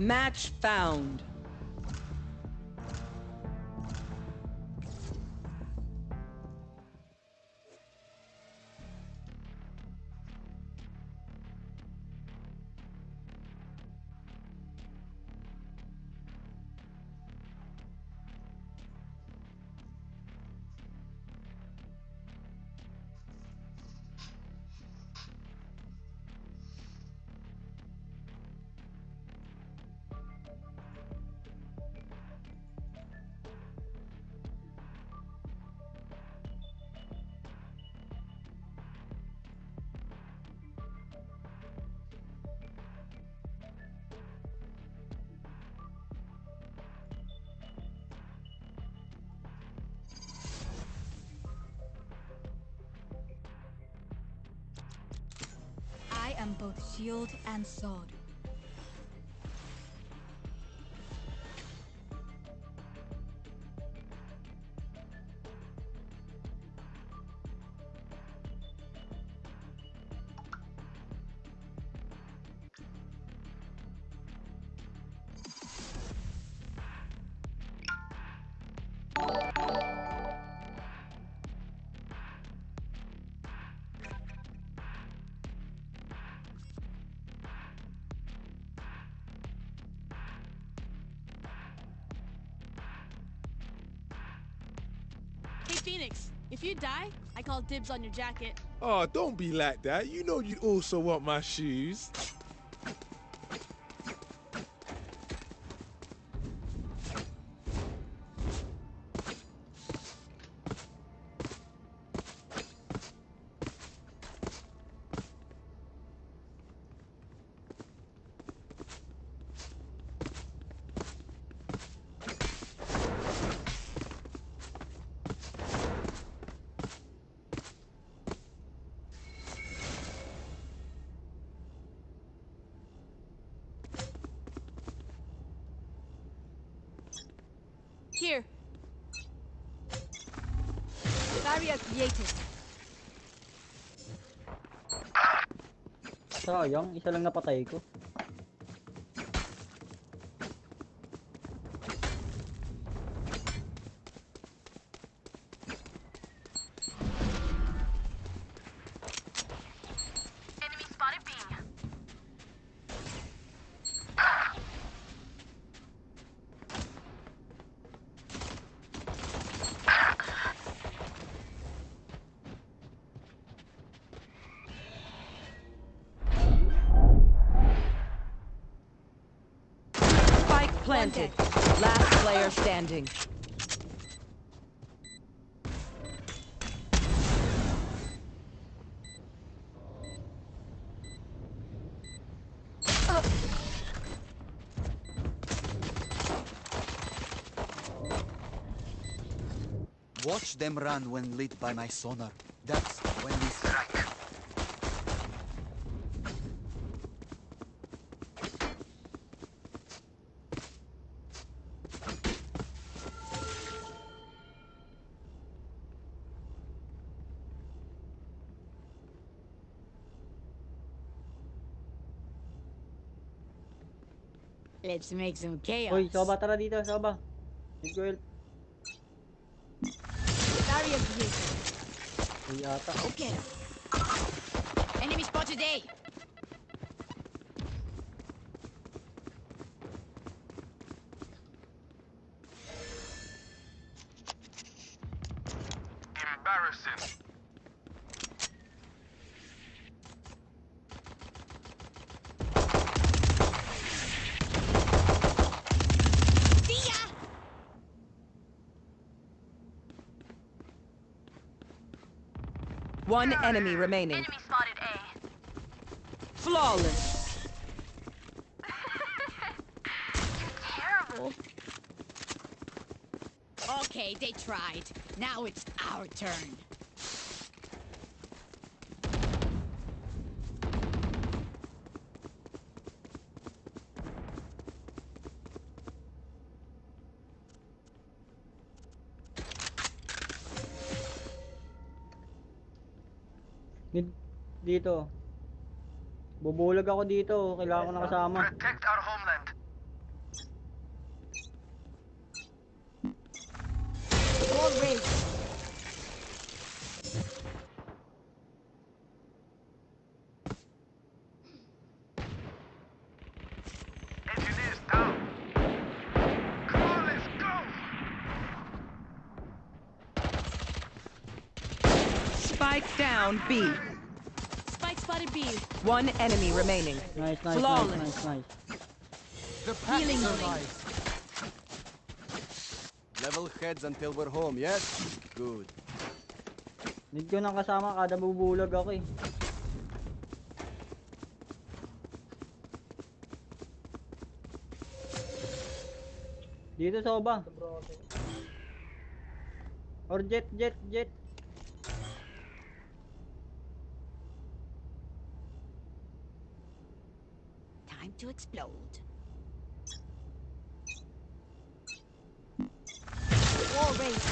Match found. Shield and sword. If you die, I call dibs on your jacket. Oh, don't be like that. You know you'd also want my shoes. Sayang, isa lang napatay ko. Them run when lit by my sonar. That's when we strike. Let's make some chaos. Uy, Soba, tara dito, Soba. Need ko Uy, ata. Okay. Enemy spotted A. Embarrassing. See ya! One enemy remaining. Enemy spotted A. Flawless. Terrible. Okay, they tried. Now it's our turn. dito. Bubulag ako dito. Kailangan ko ng kasama. Protect our homeland. Wall raised. down B. One enemy remaining. Nice, nice, Flawless. nice, nice, nice. The pack Healing survives. Level heads until we're home, yes? Good. Need ko nang kasama kada bubulag ako eh. Dito soba. Or jet, jet, jet. Explode. War rage.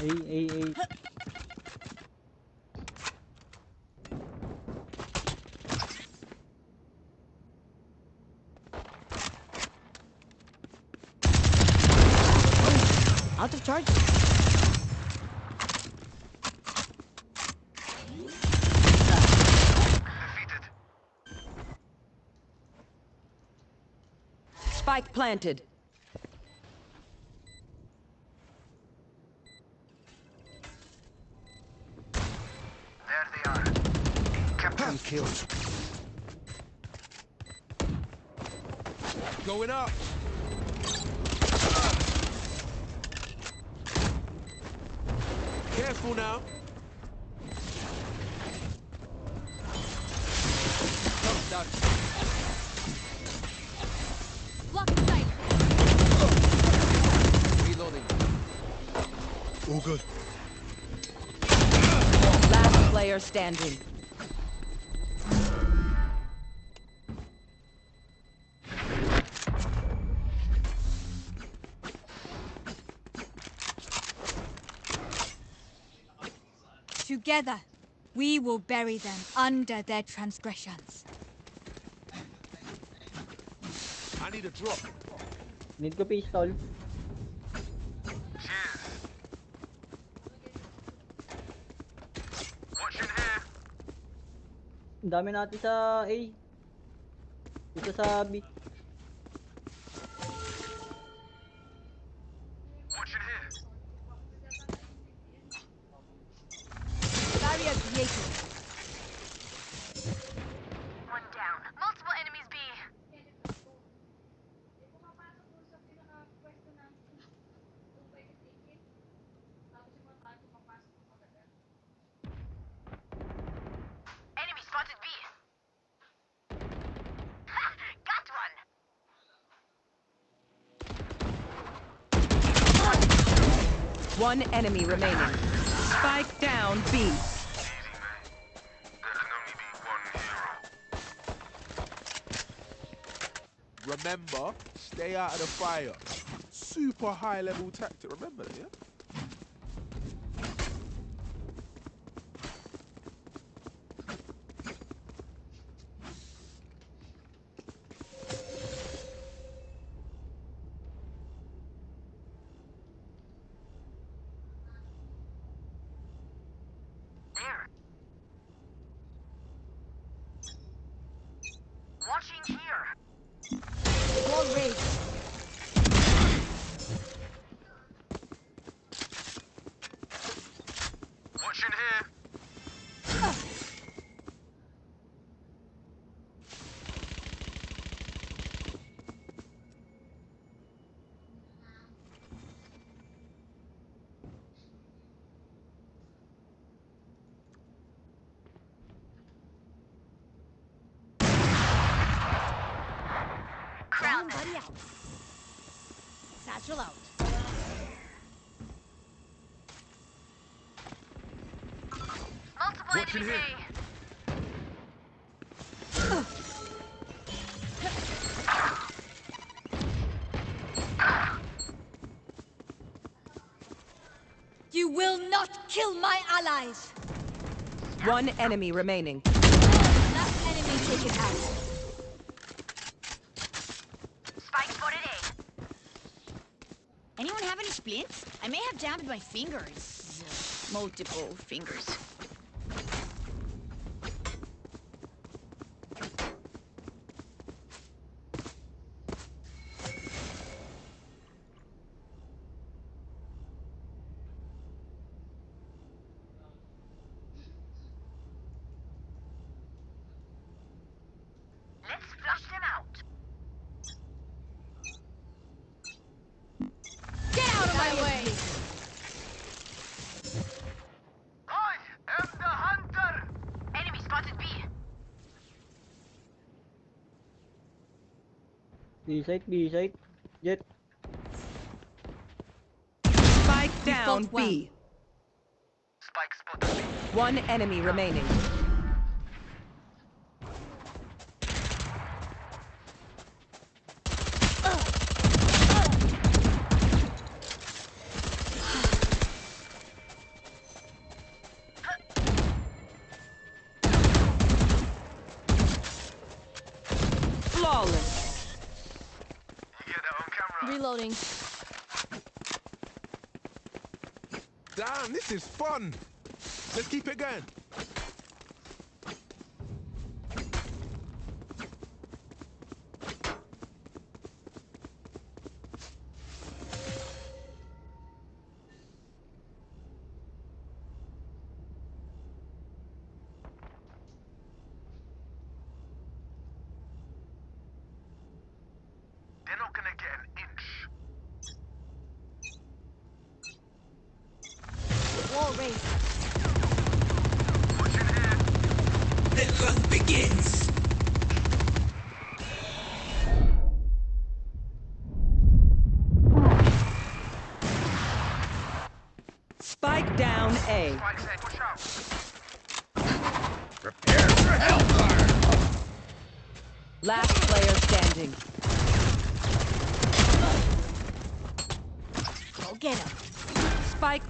A, A, A. Out of charge. Defeated. Spike planted. There they are. Captain killed. Going up. Careful now. Oh, Top down. Standing. Together, we will bury them under their transgressions. I need a drop. Need ko pistol. Dami natin sa A. Isa sa B. One enemy remaining. Spike down B. Remember, stay out of the fire. Super high level tactic. Remember that, yeah? There. Watching here. War rage. Watching here. Satchel out. You will not kill my allies! One enemy remaining. Last enemy taken out. Anyone have any splints? I may have damaged my fingers. Multiple fingers. Side, B side. Jett. Spike down. B. Spike spotted B. One enemy remaining. This is fun. Let's keep it going.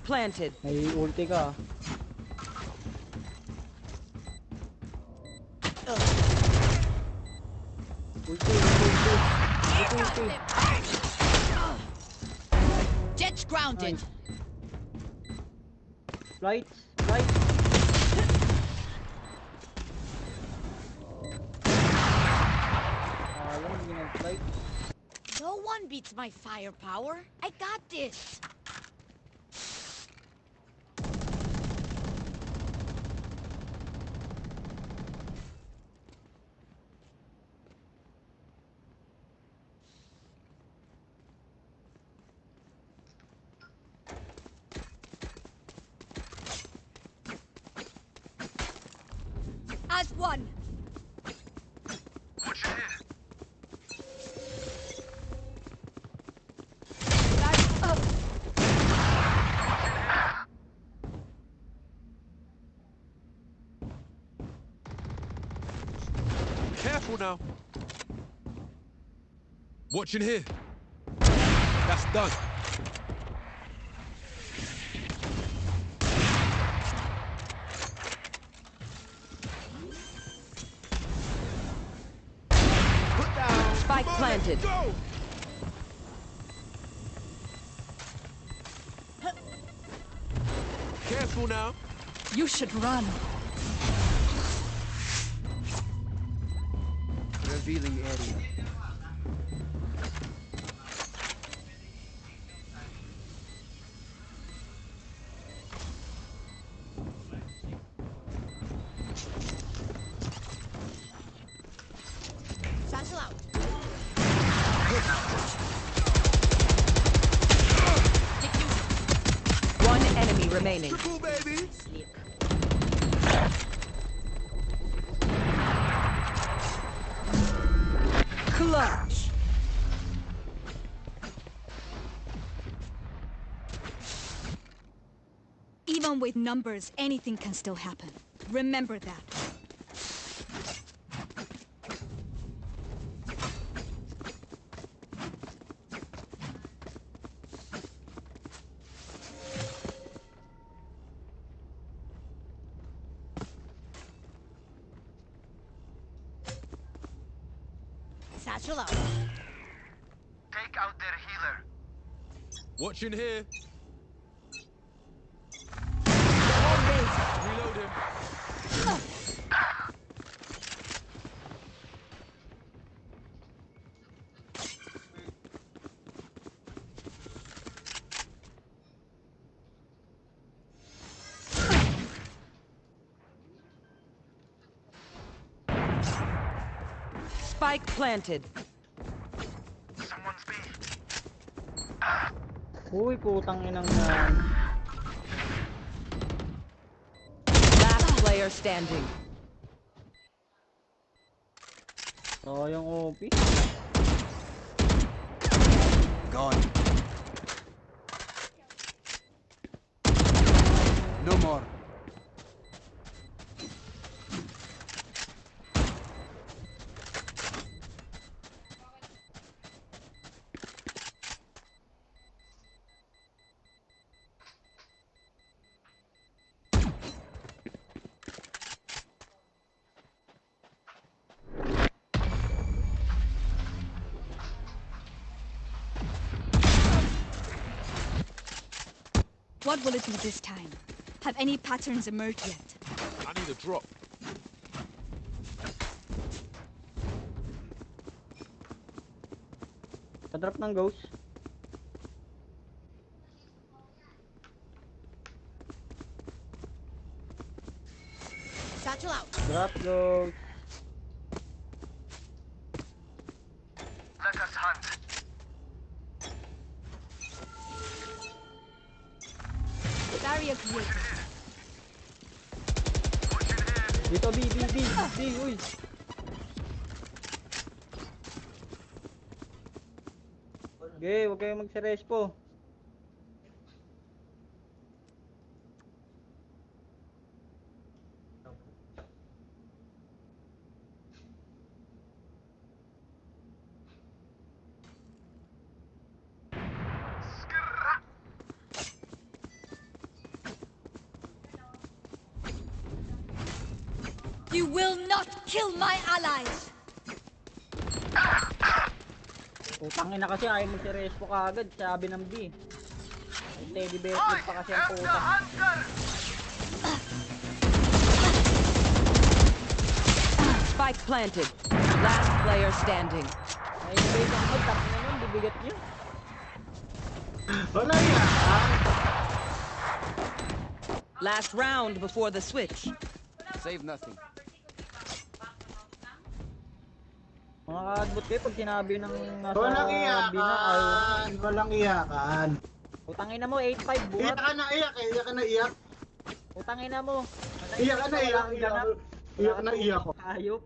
Planted. May ulti ka. Ulti, ulti, ulti. Ulti, ulti. Jett's grounded. Nice. Flights, flights. Ah, alam, hindi nag-flight. No one beats my firepower. I got this. As one. Watch in here. Careful now. Watch in here. That's done. Should run. Even with numbers, anything can still happen. Remember that. Satchel out. Take out their healer. Watching here. Spike planted. Someone's B. Uy, putang inang yan. Last player standing. So, yung OP. What will it be this time? Have any patterns emerged yet? I need a drop. Sa-drop ng ghost. You will not kill my allies! Putang ina kasi ayaw magsirespo kaagad, sabi ng B. Ay, Teddy bear pa kasi ang puta. Spike planted. Last player standing. Ay, base ako, tapos na nun, bibigat niyo. Wala yan. Last round before the switch. Save nothing. Mga ka-adbot kayo pag sinabi ng nasa Walang na, iyakan. Walang iyakan. Putang ina mo, 8-5 Iyak buhat. ka na, iyak eh. Iyak ka na, iyak. Putang ina mo. Iyak ka na, iyak. Iyak, iyak na, iyak ko. Ayop.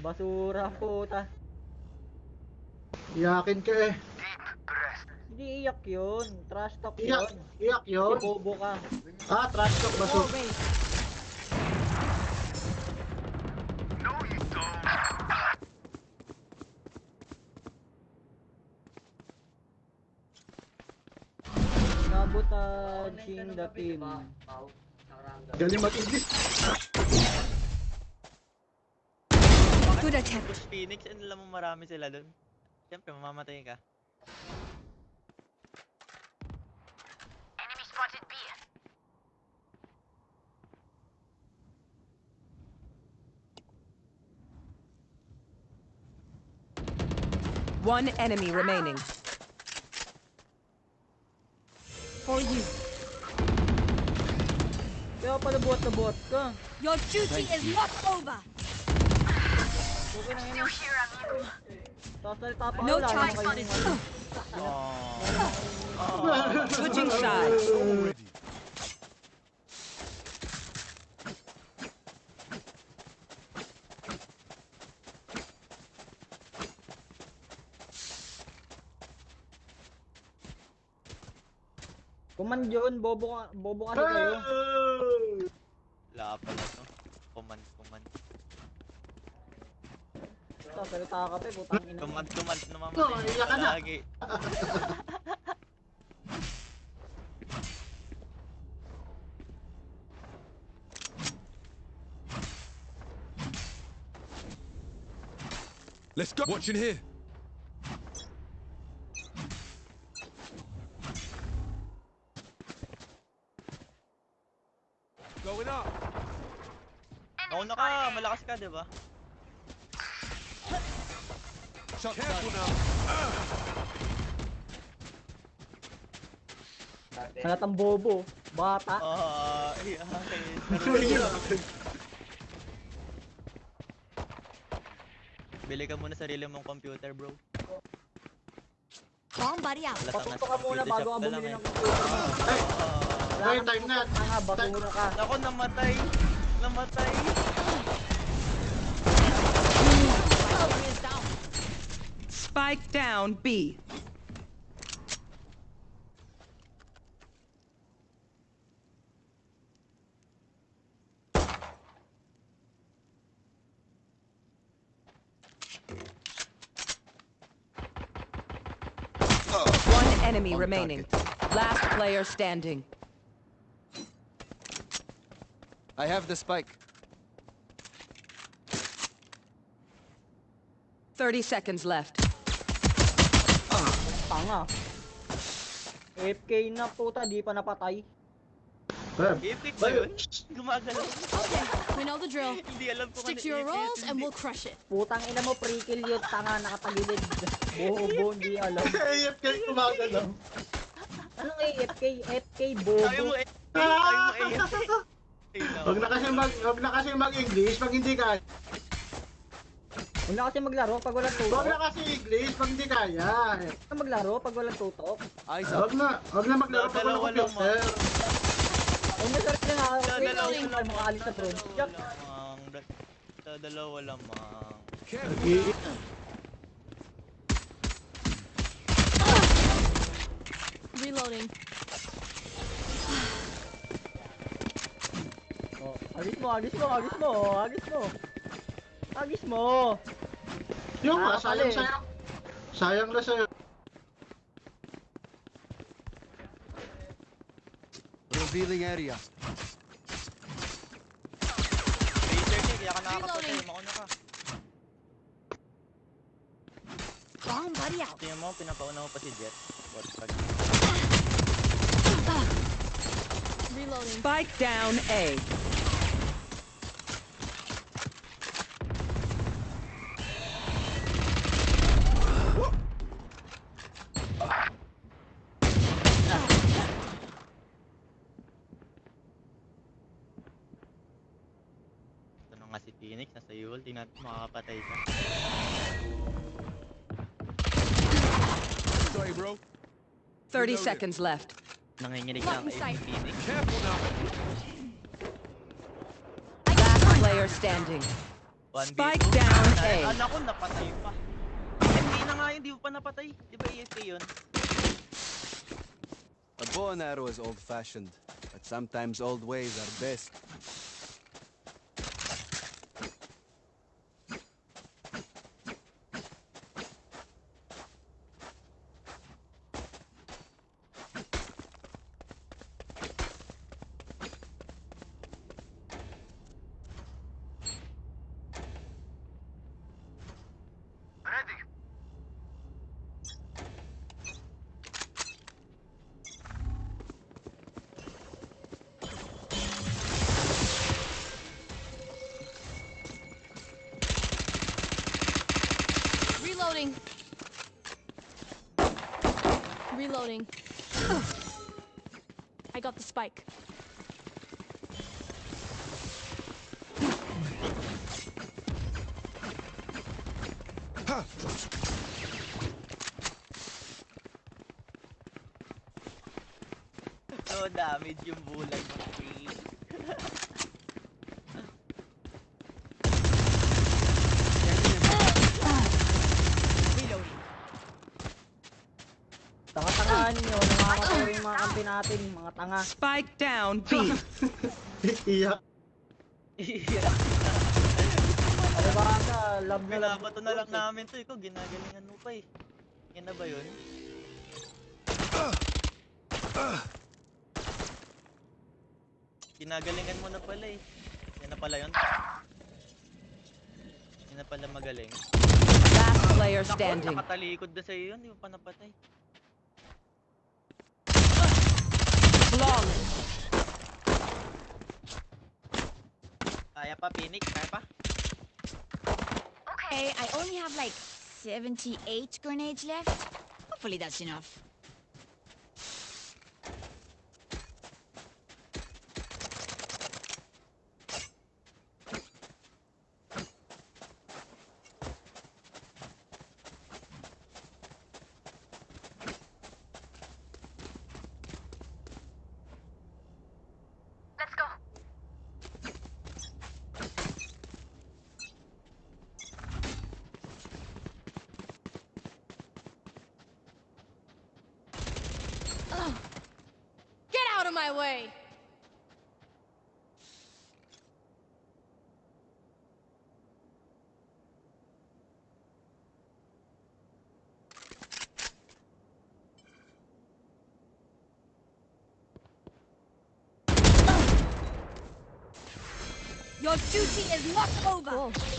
Basura, puta. Iyakin ka eh. Hindi iyak yun. Trash talk Iyak. yun. Iyak yun. Bobo ka. Ah, trash talk ba? War Sabotaging the team. Galing mag-English. Good attempt. Push Phoenix, and alam mo marami sila dun. Siyempre, mamamatay ka. Enemy spotted B. One enemy remaining. For you. Kaya pala buhat na buhat ka. Your duty is not over. Okay na yun. Here I'm you. Sasalita pa No wala time naman kayong ano. Oh. Switching sides. Kuman yun, bobo ka, bobo kasi kayo. Wala pala to. Command, command. Sasalita ka pa, putang ina. Command, command na Oh, iyak ka na. lagi. Let's go. Watching here. Going up. Nauna ka, malakas ka, di ba? Careful now. Sanat ang bobo. Bata. Ah, yeah, okay. Bili ka muna sarili mong computer, bro. Bomb buddy out. Patuto ka muna computer bago ka bumili eh. ng computer. Time na. Tanga, basura ka. Ako, namatay. Namatay. Power is down. Spike down B. Oh. One enemy remaining. Last player standing. I have the spike. 30 seconds left. Tanga. AFK na puta, di pa napatay. Bam. Epic ba yun? Gumagalaw. Okay, we know the drill. Hindi alam ko Stick to your roles and we'll crush it. Putang ina mo, pre-kill yun. Tanga, nakatagilid. Bobo, hindi alam. AFK kumagalaw. Anong AFK? AFK, Sabi mo bobo. eh. Sabi mo eh. Wag na kasi mag wag na kasi mag-English pag hindi kaya. Huwag na kasi maglaro pag walang Wag na tutok. kasi English pag hindi kaya. Huwag na maglaro pag walang tutok. Eyes up. Wag na, wag na maglaro pag walang computer. Huwag na sarap na Sa Wait, dalawa wait, lamang. makaalis na Sa bro. dalawa Jack, lamang. Dalawa Reloading. Agis mo, agis mo, agis mo, agis mo. Agis mo. Yung nga, Ah, sayang sayang. Sayang na sa'yo. Revealing area. Razer niya, kaya ka nakakapatay. Mauna ka. Bomb buddy out. Tingnan mo, pinapauna mo pa si Jet. What pag... Reloading. Spike down A. nasa Yule. Makakapatay siya. Sorry, bro. 30 Reloading. seconds left. Nanginginig na in. Phoenix. Careful now. Last player standing. Spike down A. Ay, anak ko, napatay pa. AFK na nga yun, di mo pa napatay. Di ba AFK yun? A bow and arrow is old-fashioned, but sometimes old ways are best. Damage yung bulag Phoenix. Reloading. Tanga-tangahan nyo, nangangatay yung mga kampi natin, mga tanga. Spike down B. Iyak. Ano ba ka, love na love. Binabato na lang namin to. Ikaw, ginagalingan mo pa eh. Yan na ba yun? Ginagalingan mo na pala eh. Yan na pala yun. Yan na pala magaling. Last player Naku, standing. nakatalikod na sa'yo yun. Di mo pa napatay. Flawless. Kaya pa, Phoenix? Kaya pa? Okay, I only have like 78 grenades left. Hopefully that's enough. My way! Your duty is not over. Reloading.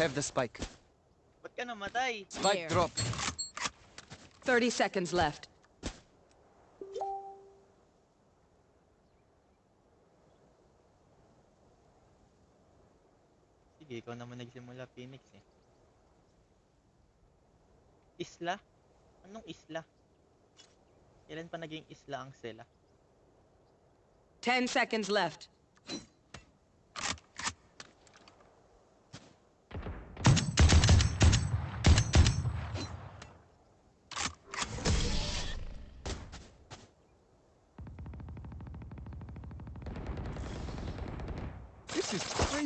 Have the spike. Ba't ka namatay? Spike Here. drop. 30 seconds left. Sige, ikaw naman nagsimula, Phoenix eh. Isla? Anong isla? Kailan pa naging isla ang sela? 10 seconds left.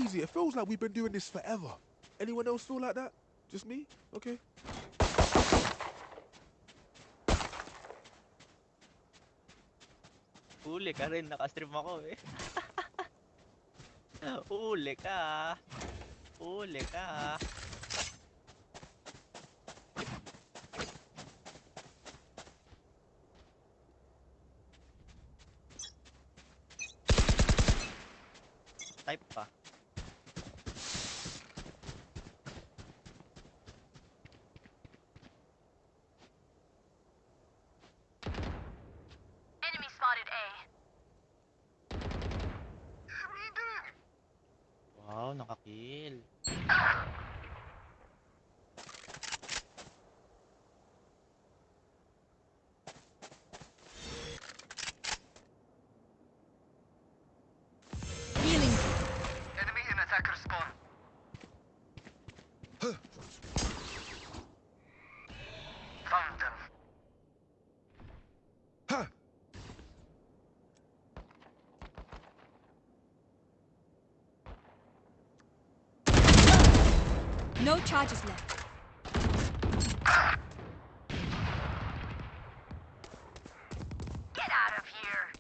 Crazy. It feels like we've been doing this forever. Anyone else feel like that? Just me? Okay. Huli ka rin, nakastream ako eh. Huli ka. Huli ka. Type pa. Él. No charges left. Get out of here.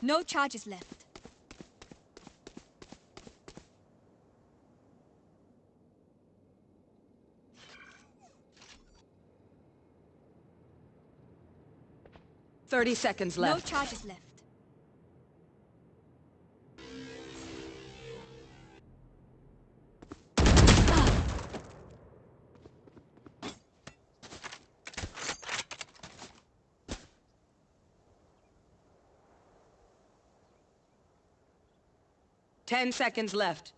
No charges left. Thirty seconds No charges left. Ten seconds left.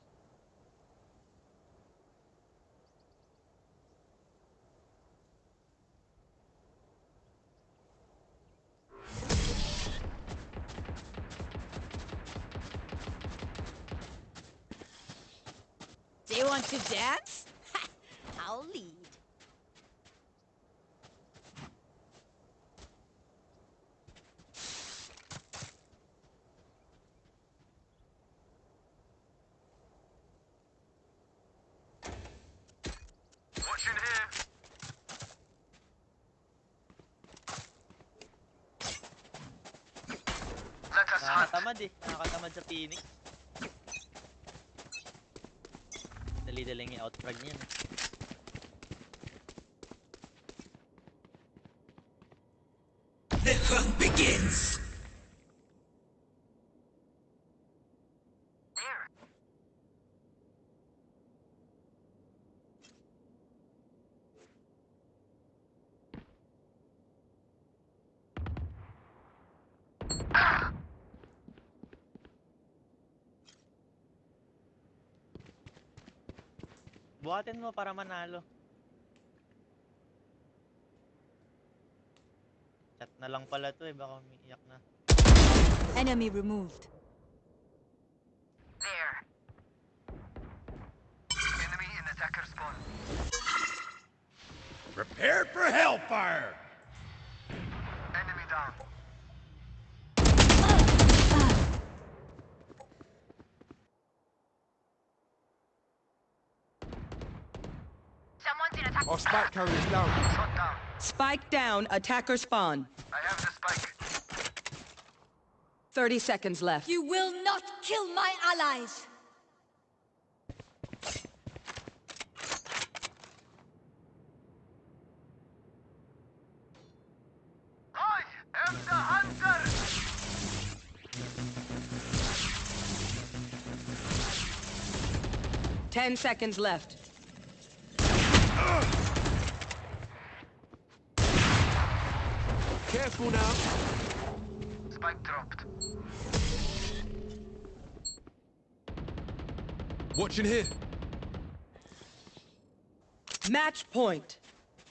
ni. Dali-dali ni outfrag ni. Buhatin mo para manalo. Chat na lang pala to eh. Baka umiiyak na. Enemy removed. There. Enemy in attacker spawn. Prepare for hellfire! Enemy down. Someone's in attack. Oh, spike carriers down. Shot down. Spike down, attacker spawn. I have the spike. 30 seconds left. You will not kill my allies! I am the hunter. Ten seconds left. Careful now. Spike dropped. Watching here. Match point.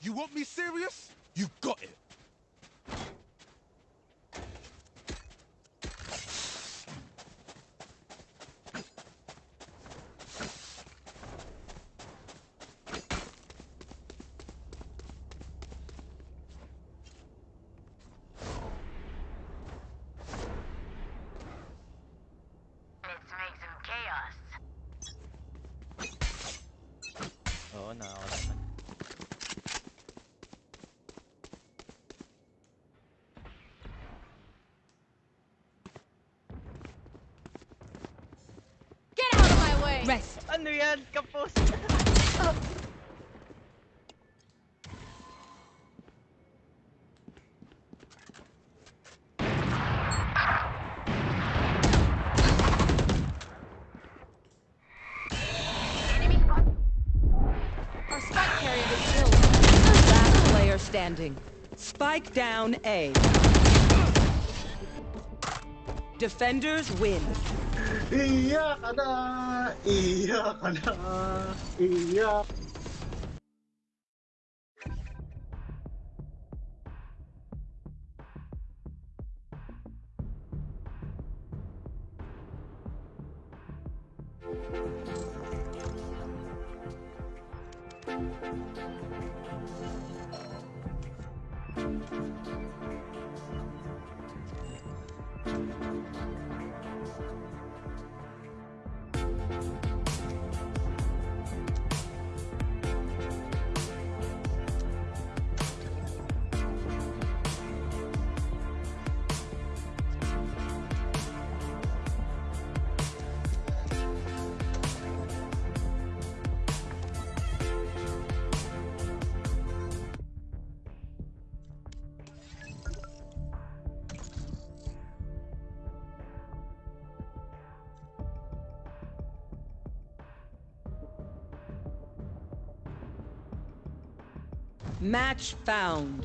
You want me serious? You got it. Let's make some chaos. Oo, nakakataman. Get out of my way! Rest. Ano yan? Kapos! Enemy spot. Our spike carrier is killed. Last player standing. Spike down A. Defenders win. Iyak ka na! Iyak Match found.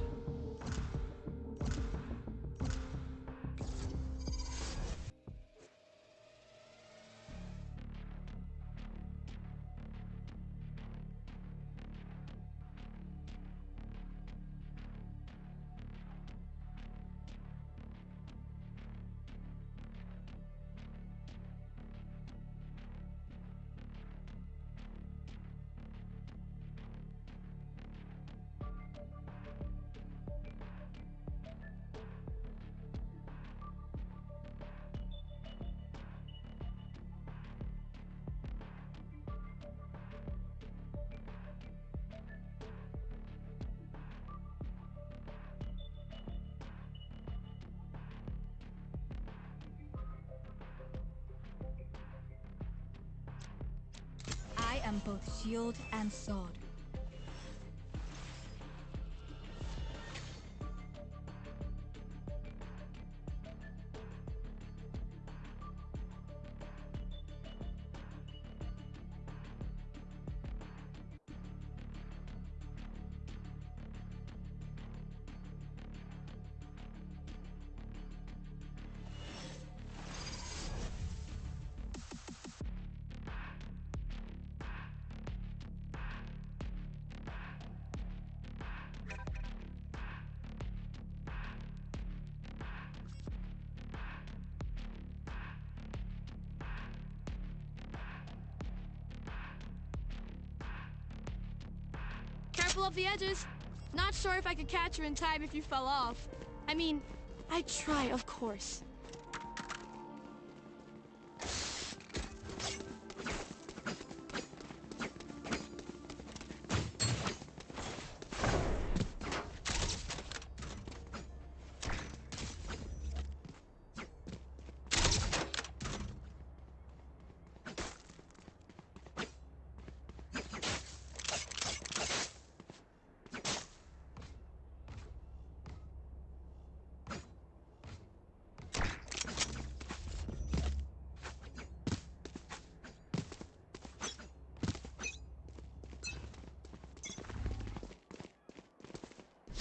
Shield and sword. The edges. Not sure if I could catch her in time if you fell off. I mean, I'd try, of course.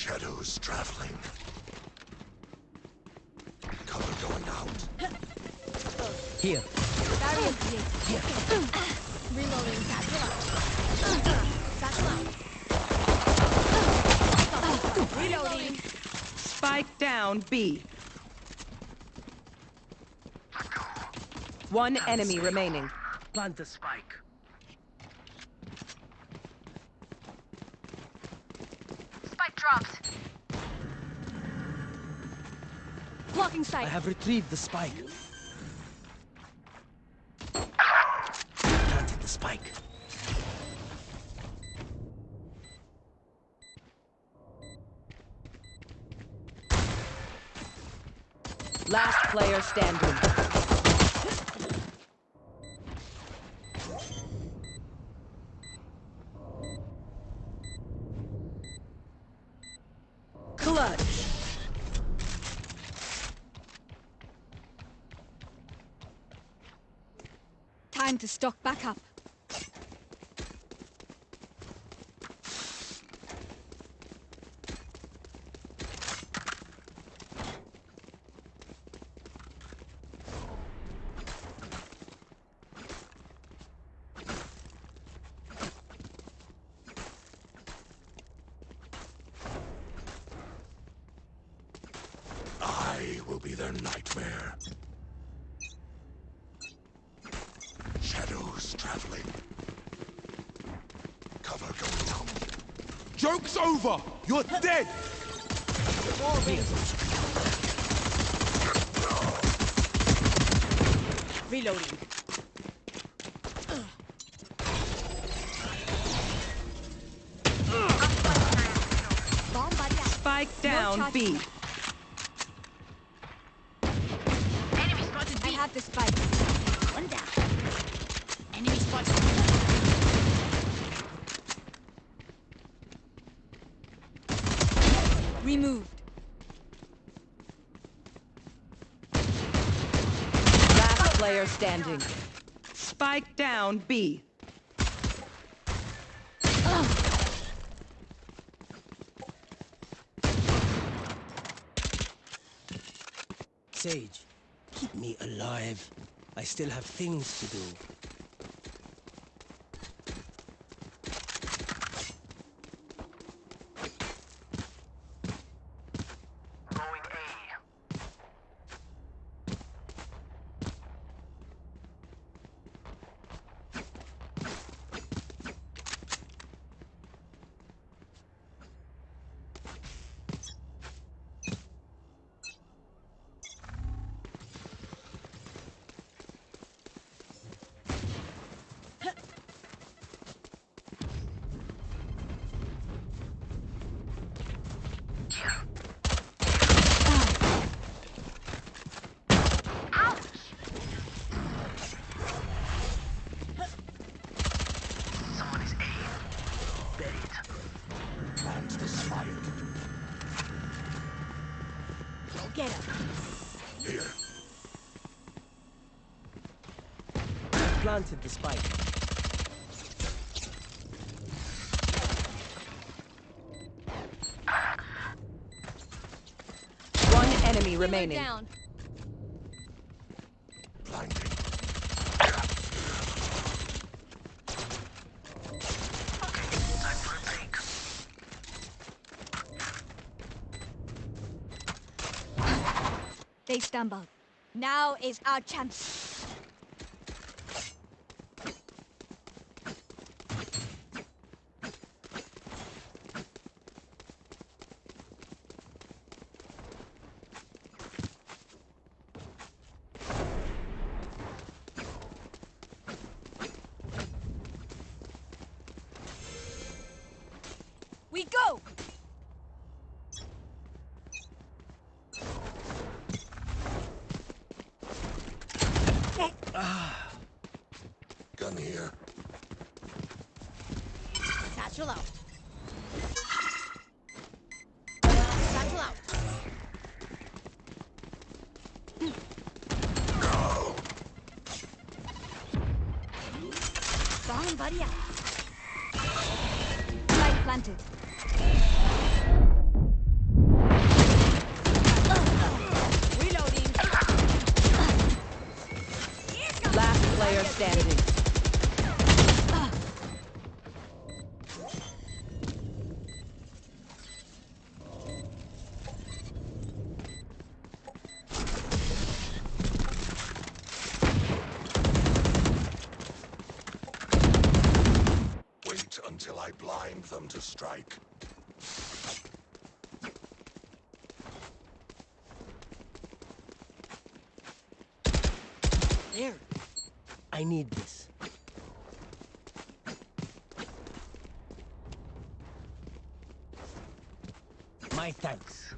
Shadows traveling. Cover going out. Here. Barrier created. Reloading satchel out. Satchel. Reloading. Spike down B. One enemy remaining. Plant the spike. Spike dropped. Sight. have retrieved the spike. Planted the spike. Last player standing. Stock back up. I will be their nightmare. Shadows traveling. Cover going out. Joke's over! You're dead! Reloading. Bomb buddy out. Spike down charge. B. Enemy spotted I B. have the spike. One down. Enemy spotted. Removed. Last standing. Spike down B. Sage, keep me alive. I still have things to do. Planted the spike. One enemy remaining. down. They stumbled. Now is our chance. Them to strike. There. I need this. My thanks.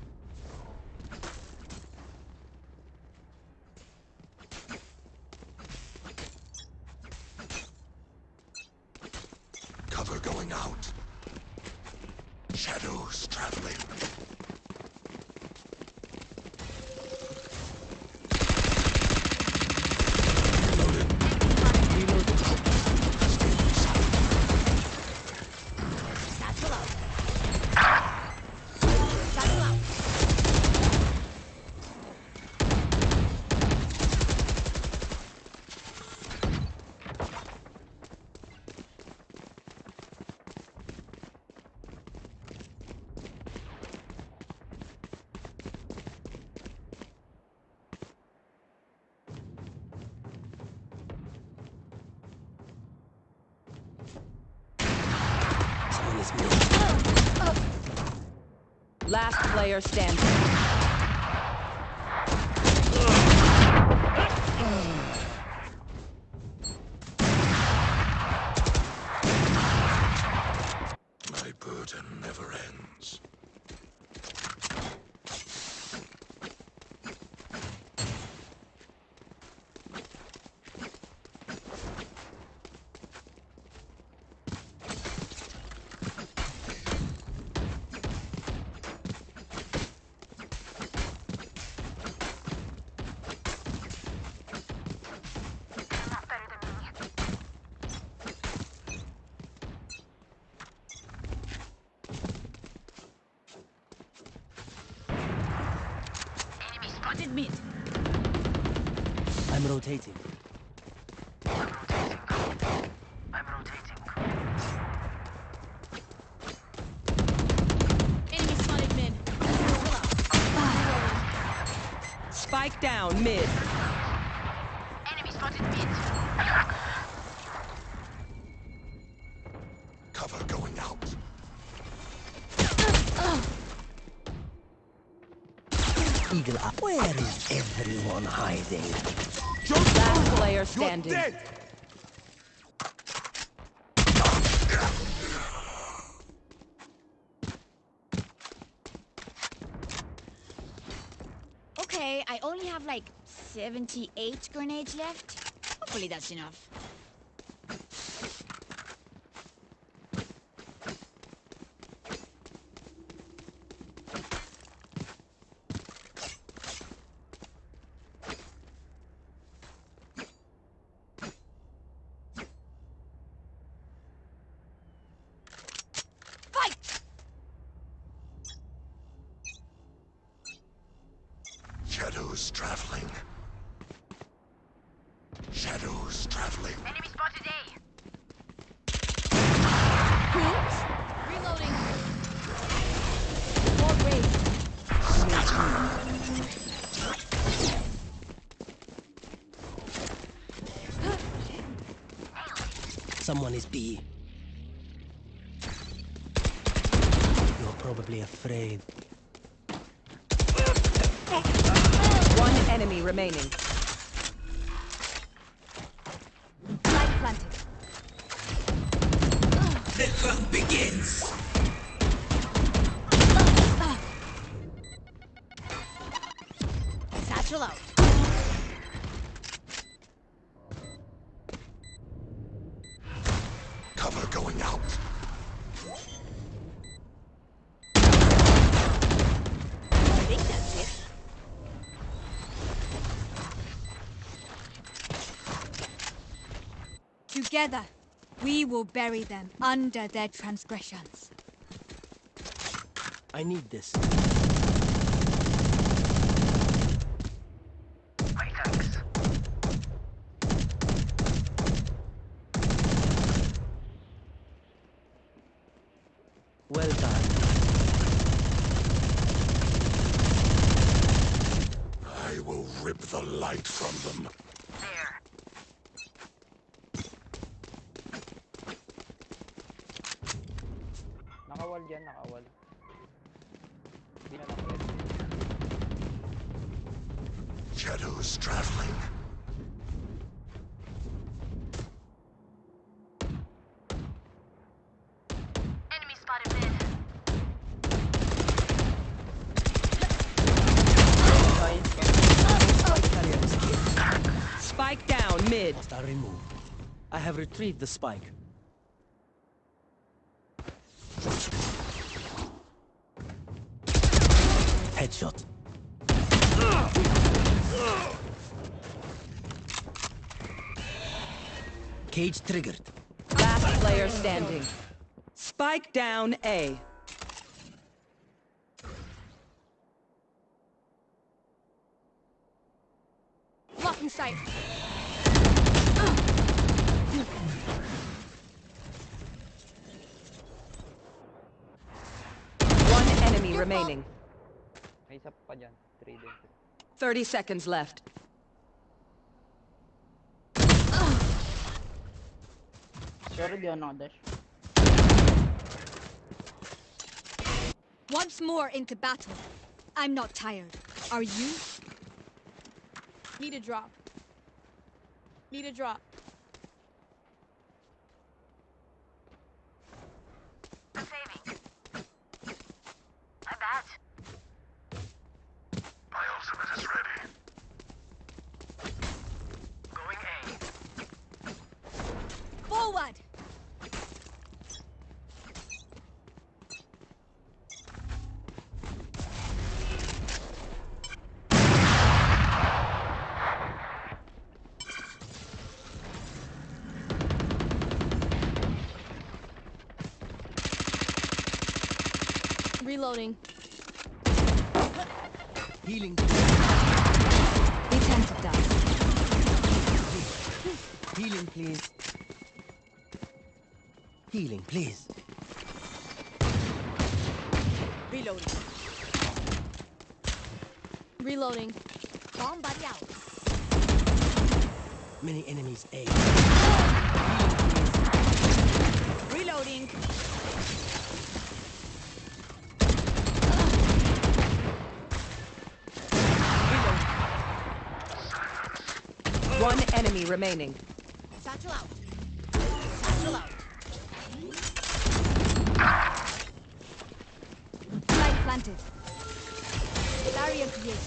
Last player standing. My burden never ends. Not better than me. Enemy spotted mid. I'm rotating. I'm rotating. Enemy spotted mid. Spike down mid. Enemy spotted mid. Cover going out. Eagle Eye. Where is everyone hiding? Last player standing. Okay, I only have like 78 grenades left. Hopefully that's enough. Together, we will bury them under their transgressions. I need this. My thanks. Well done. I will rip the light from them. There. Nakawal dyan, nakawal. Hindi na lang pwede. Shadows traveling. Enemy spotted mid. Spike down mid. Hostile removed. I have retrieved the spike. Headshot. Cage triggered. Last player standing. Spike down A. Blocking sight. One enemy remaining. May isa pa dyan. 3 din. 30 seconds left. Di ako nakadash. Once more into battle. I'm not tired. Are you? Need a drop. Need a drop. Saving. My bad. My ultimate is ready. Going A. Forward! Reloading. Healing. We tend to die. Healing, please. Healing, please. Reloading. Reloading. Bomb buddy out. Many enemies A. enemy remaining. Satchel out. Satchel out. Light planted. Barrier created.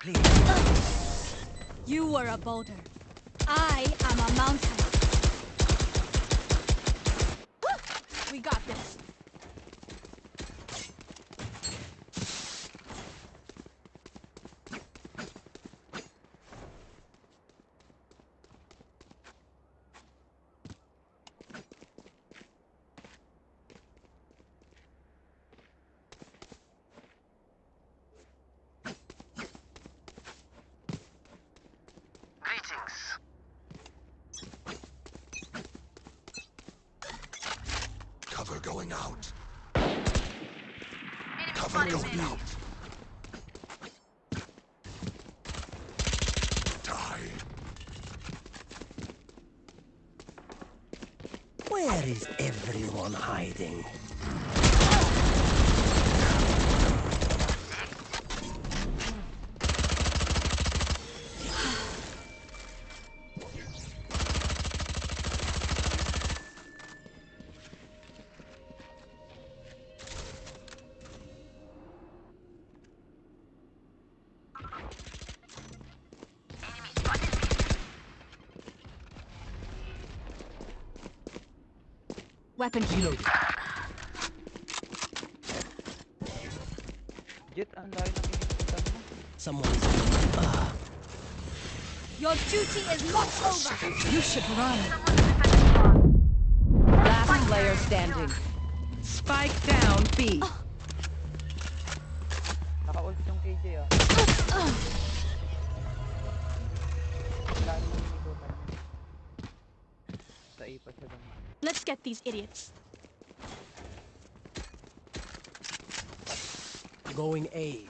Please. You were a boulder. I am a mountain. We got this. Cover going out. Cover going out. Die. Where is everyone hiding? Weapon here. Jett, ang layo ng mo. Someone's. Ah, Your duty is not over. You should run. Last player standing. Spike down B. Naka-ult these idiots. going A.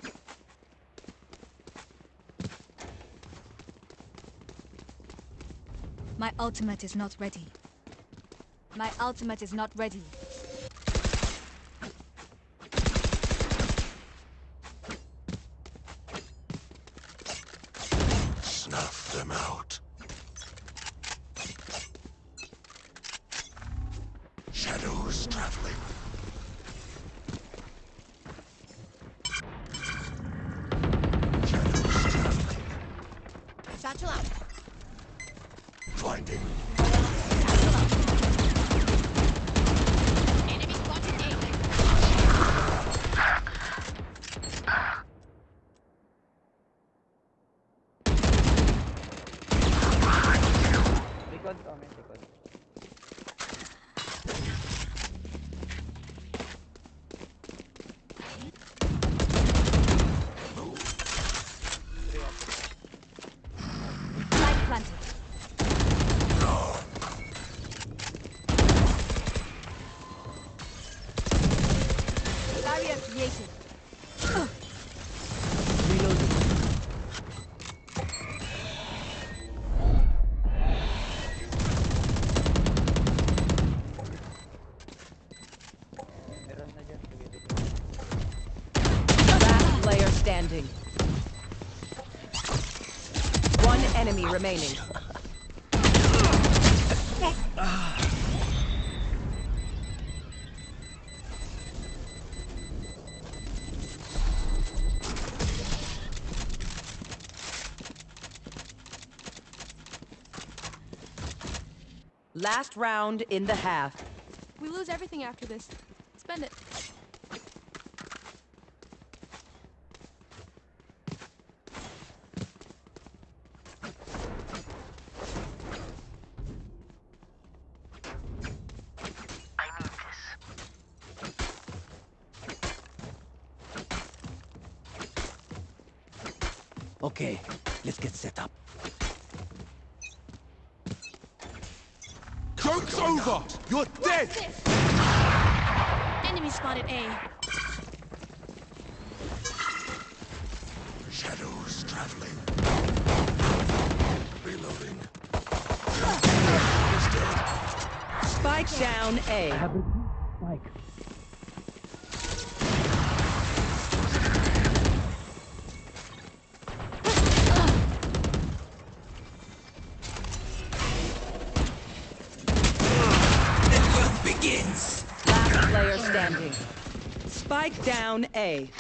My ultimate is not ready. My ultimate is not ready. Remaining. Last round in the half. We lose everything after this. Down A.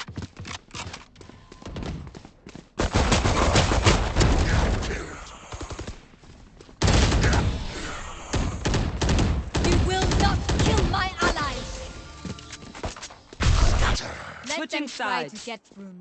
You will not kill my allies. Let Switching them try sides. to get through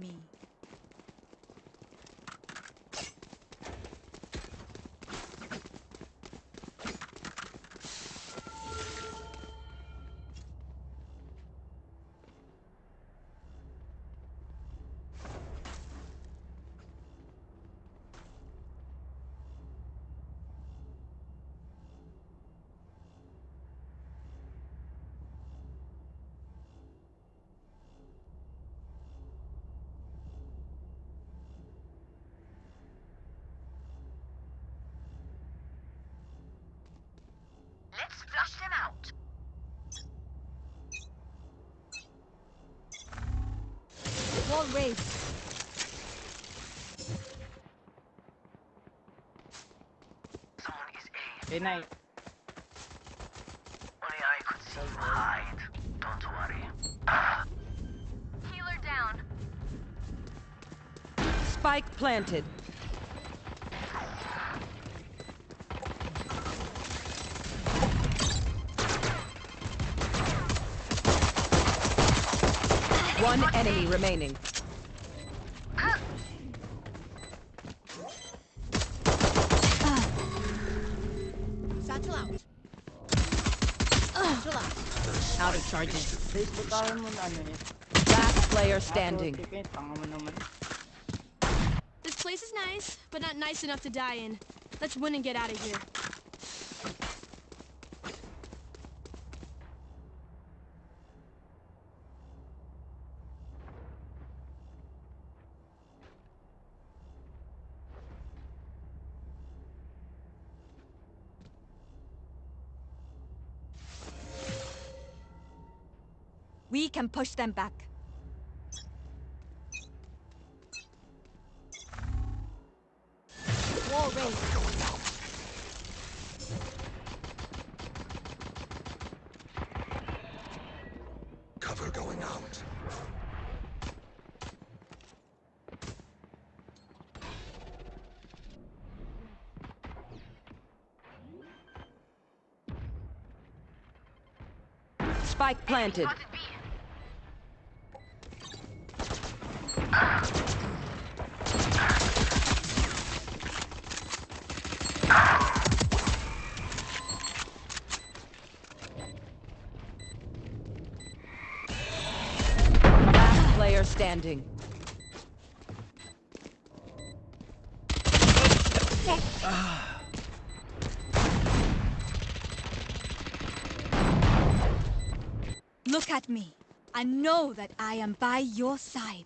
Eh, nine. Only I could see you hide. Don't worry. Healer down. Spike planted. One enemy remaining. Last player standing. This place is nice, but not nice enough to die in. Let's win and get out of here. Can push them back. Wall raised. Cover going out. Spike planted. Look at me. I know that I am by your side.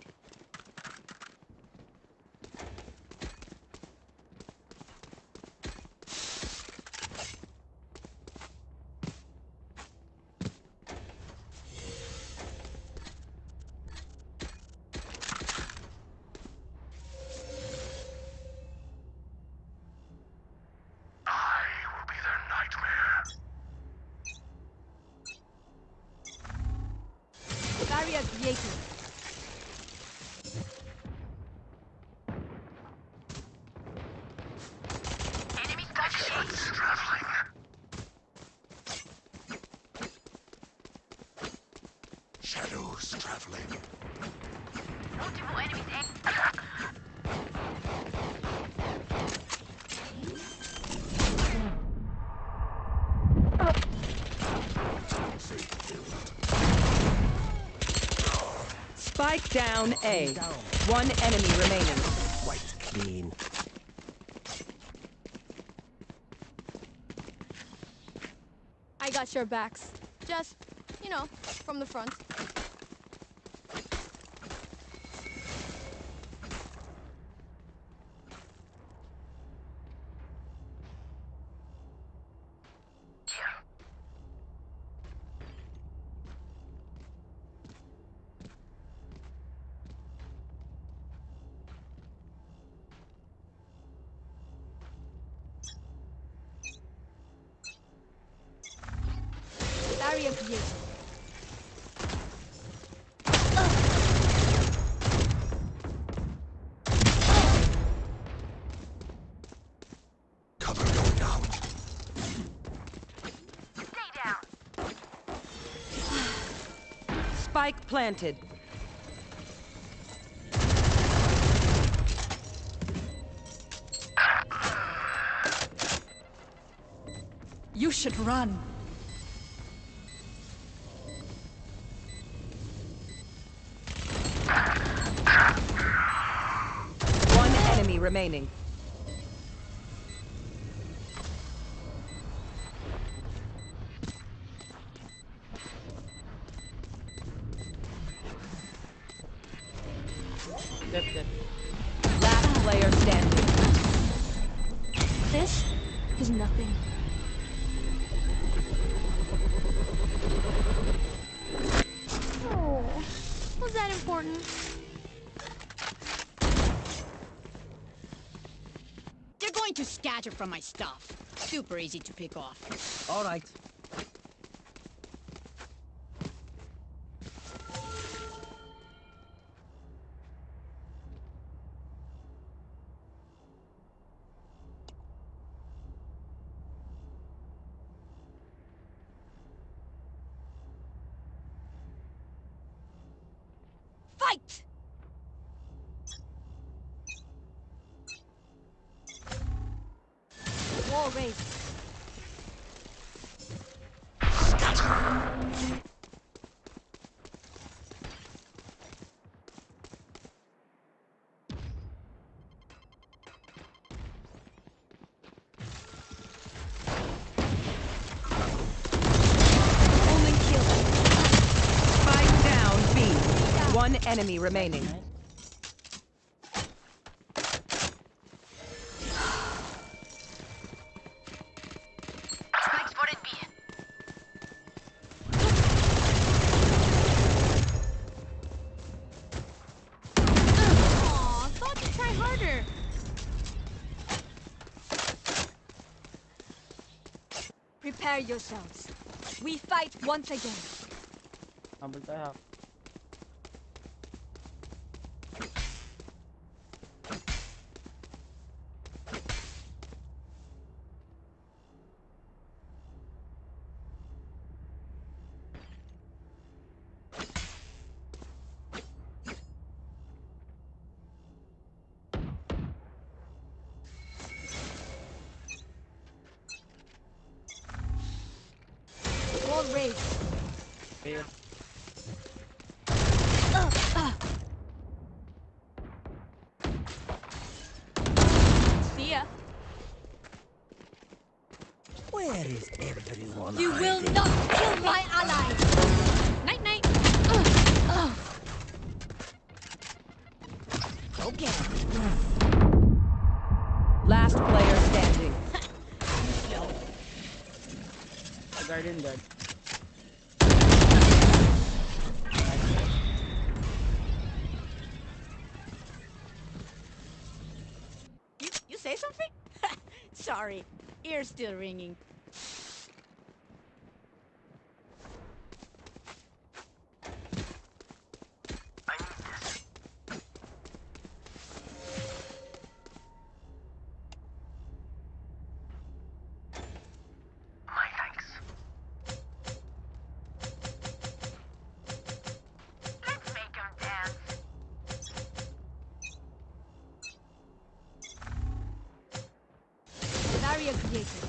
Barrier created. Enemy touch Traveling. Shadows traveling. Multiple enemies. eh? Spike down A. One enemy remaining. Quite clean. I got your backs. Just, you know, from the front. Barrier created. Cover going out. Stay down. Spike planted. You should run. One enemy remaining. From my stuff. Super easy to pick off. All right. Enemy remaining. Spike spotted B. Aw, thought to try harder. Prepare yourselves. We fight once again. Ear's still ringing. человек 10.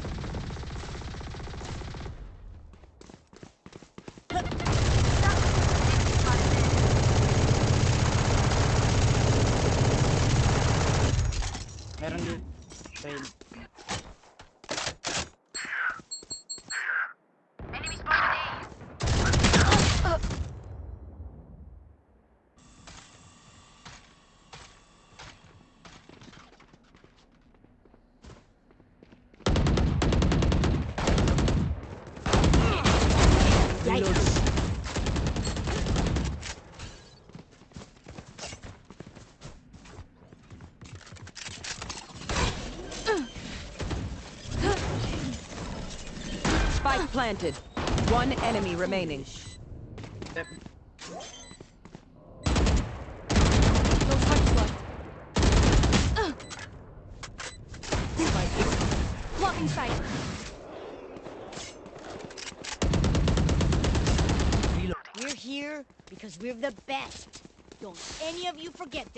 Planted. One enemy remaining. Step. No touch left. Blocking sight. We're here because we're the best. Don't any of you forget that.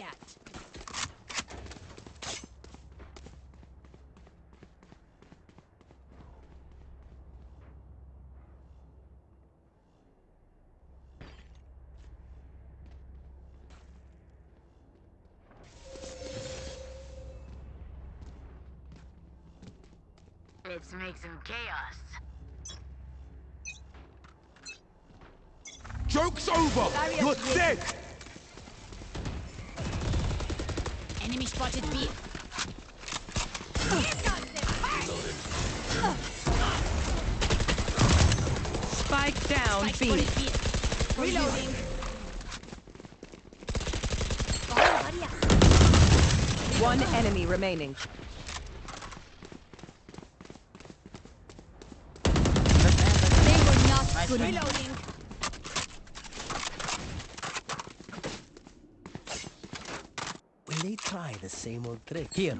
Let's make some chaos. Joke's over! You're dead! Enemy spotted B. Spike down Spike B. Reloading. Hurry up. One enemy remaining. Reloading. Will they try the same old trick? Here.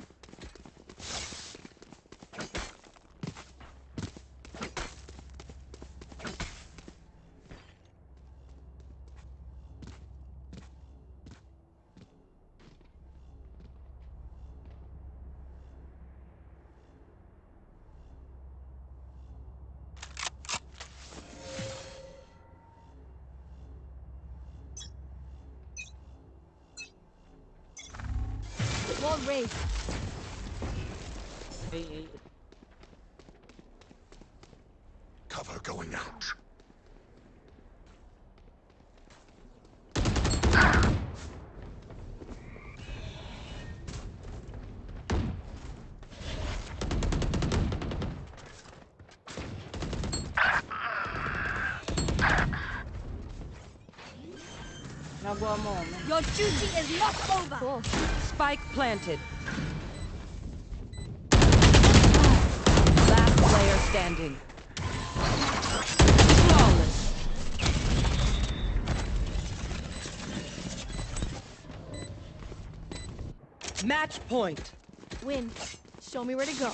Nagawa mo. man. Your duty is not over. Spike planted. Last player standing. Flawless. Match point. Win. Show me where to go.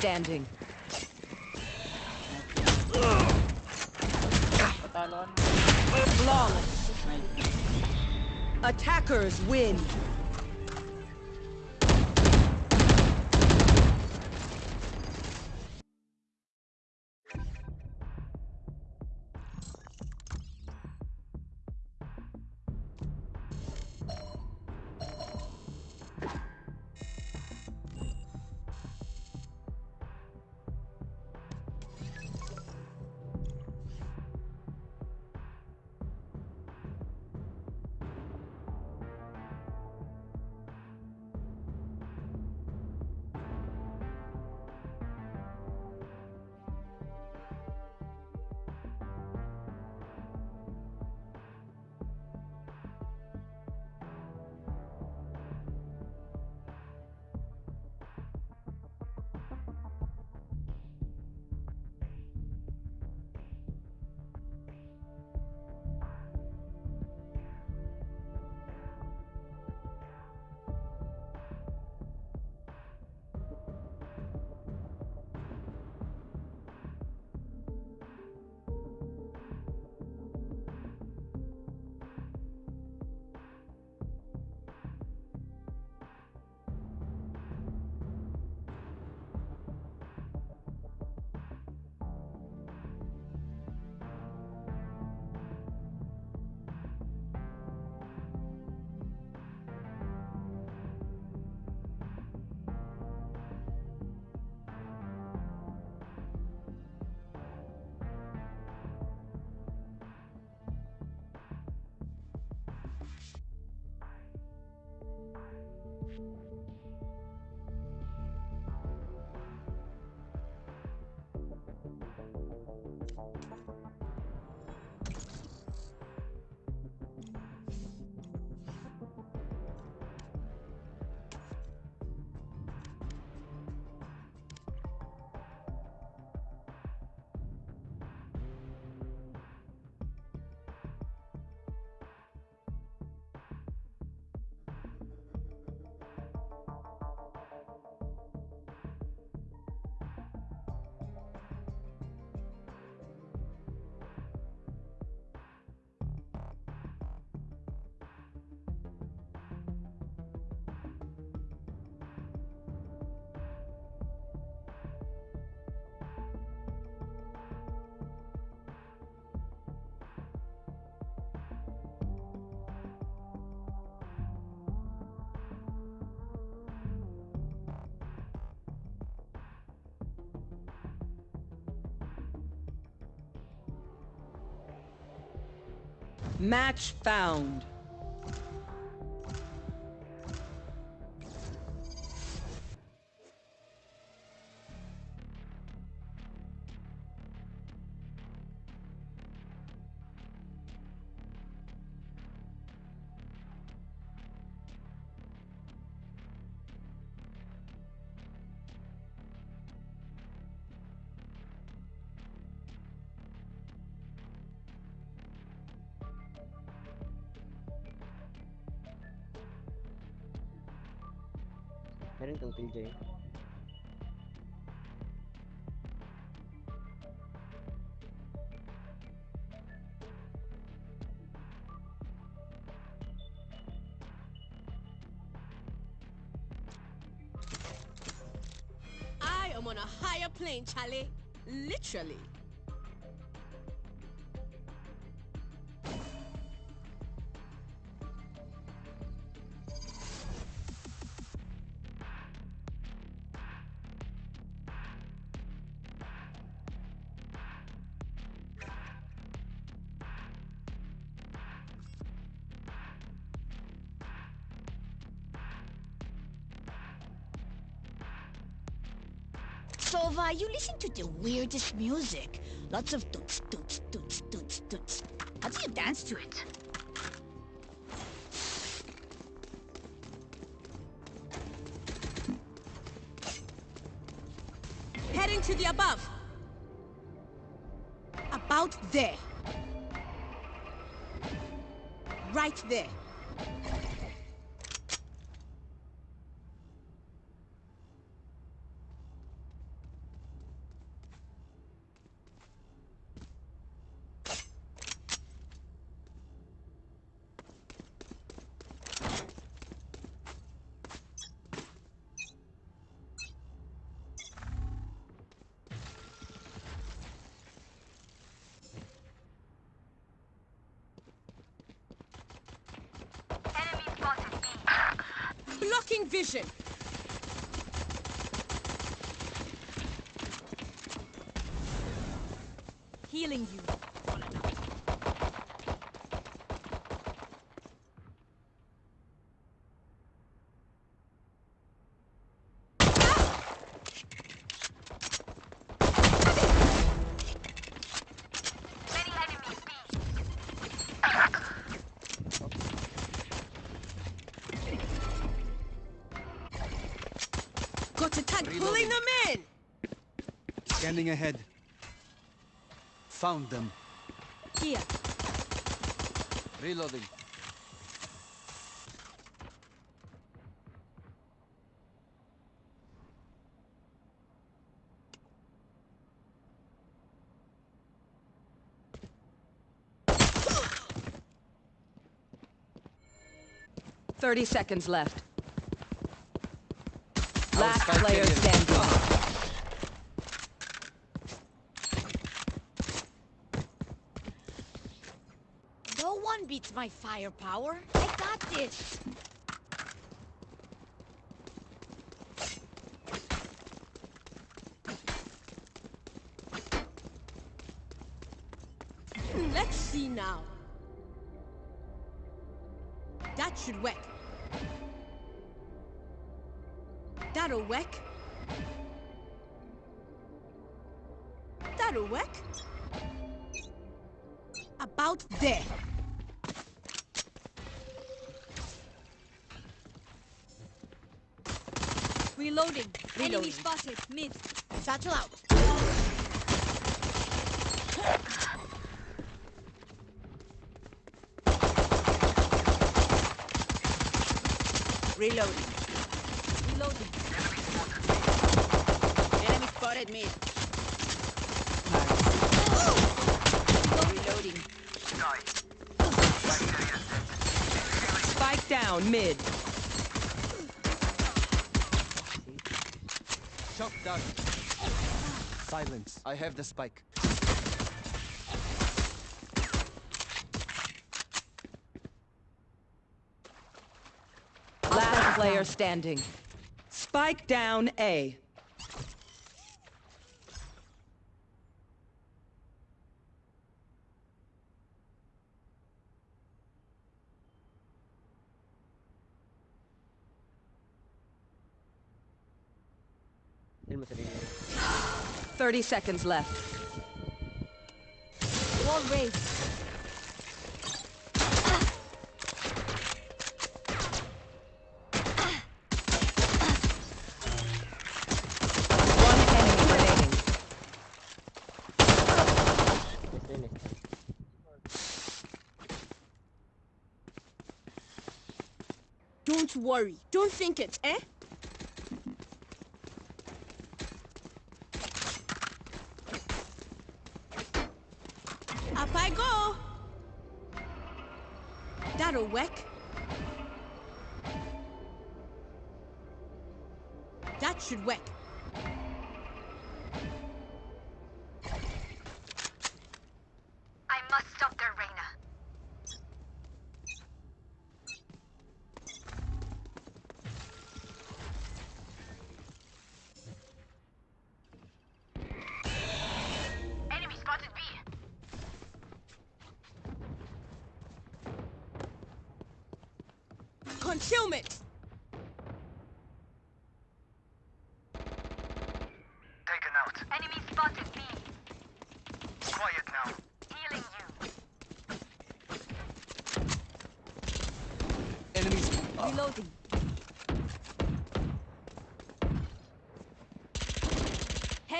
Standing. Match found. I am on a higher plane, Charlie. Literally. Sova, you listen to the weirdest music. Lots of toots, toots, toots, toots, toots. How do you dance to it? Heading to the above. About there. Right there. Blocking vision. Healing you. Got a tank pulling them in. Scanning ahead. Found them. Here. Reloading. Thirty seconds left. Last player carrier. standing. No beats my firepower. I got this. Hmm, let's see now. That should work. That'll work. That'll work. About there. Reloading. Enemy spotted. Mid. Satchel out. Reloading. Reloading. Enemy spotted mid. Reloading. Spike down mid. Shot down. Silence. I have the spike. Last player standing. Spike down A. 30 seconds left. Wall raised. One enemy remaining. Yes, yun eh. Don't worry. Don't think it, eh? That'll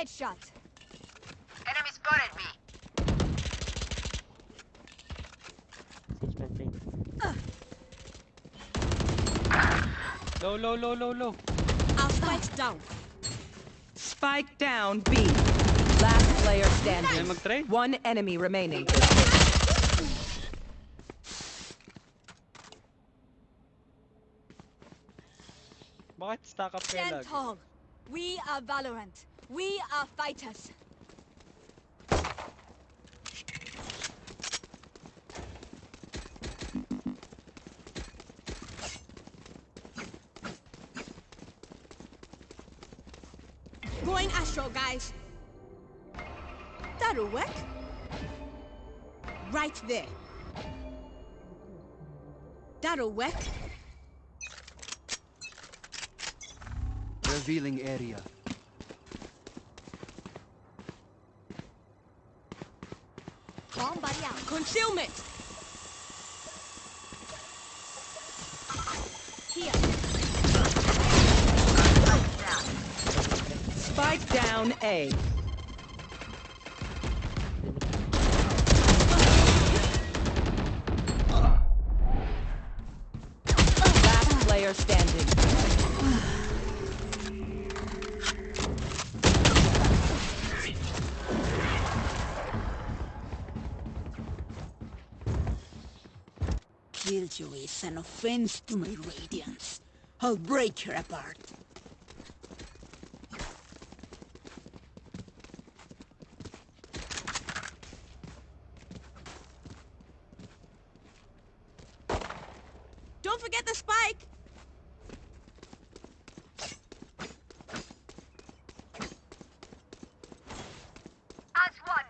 Headshot. Enemy spotted B. Siege man play. Low, low, low, low, low. Our spike's down. Spike down B. Last player standing. One enemy remaining. Bakit stack up kayo Stand lagi? tall. We are Valorant. We are fighters. Going Astral, guys. That'll work. Right there. That'll work. Revealing area. Bomb buddy out. Concealment. Here. Spike down A. offense to my radiance. I'll break her apart. Don't forget the spike. As one.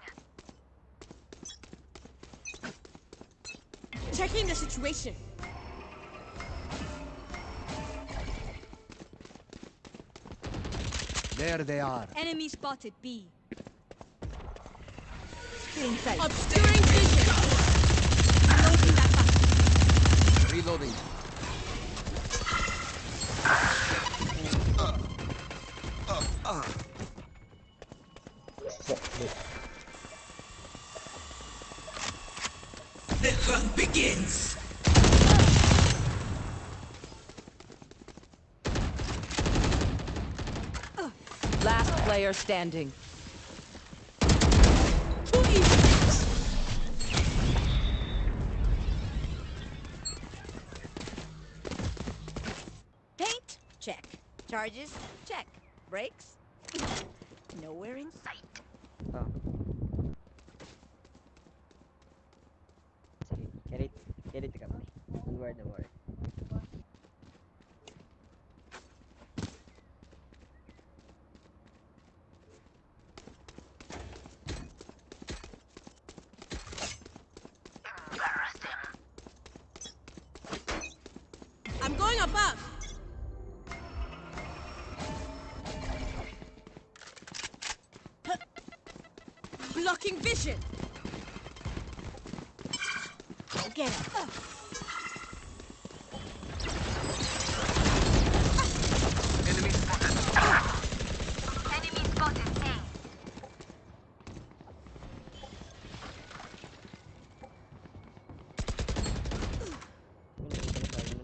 Checking the situation. There they are. Enemy spotted B. Feeling safe. Obscuring vision. Reloading player standing. Paint? Check. Charges? Check. Brakes? Nowhere in sight.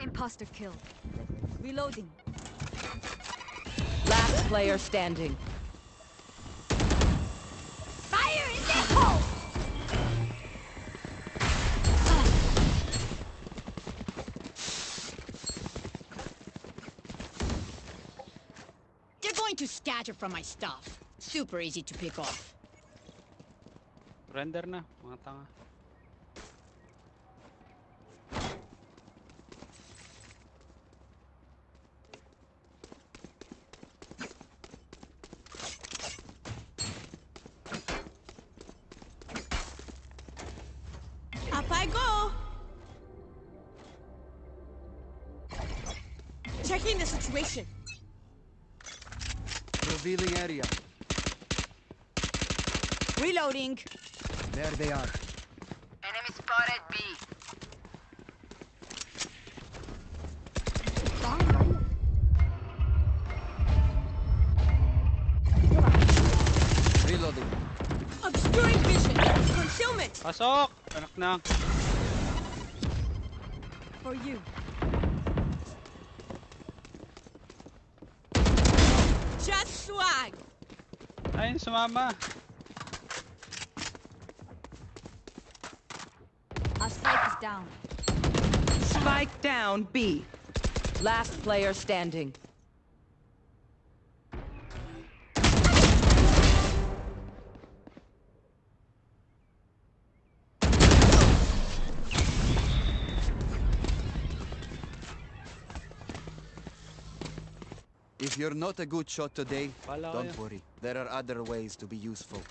Imposter killed. Reloading. Last player standing. Scatter from my stuff. Super easy to pick off. Render na, mga tanga. There they are. Enemy spotted B. Reloading. Obscuring vision. Concealment. Pasok! Anak na. For you. Just swag. Ayun, sumama. Down B. Last player standing. If you're not a good shot today, Wala don't worry. There are other ways to be useful.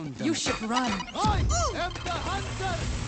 Found them. You should run. I am the hunter!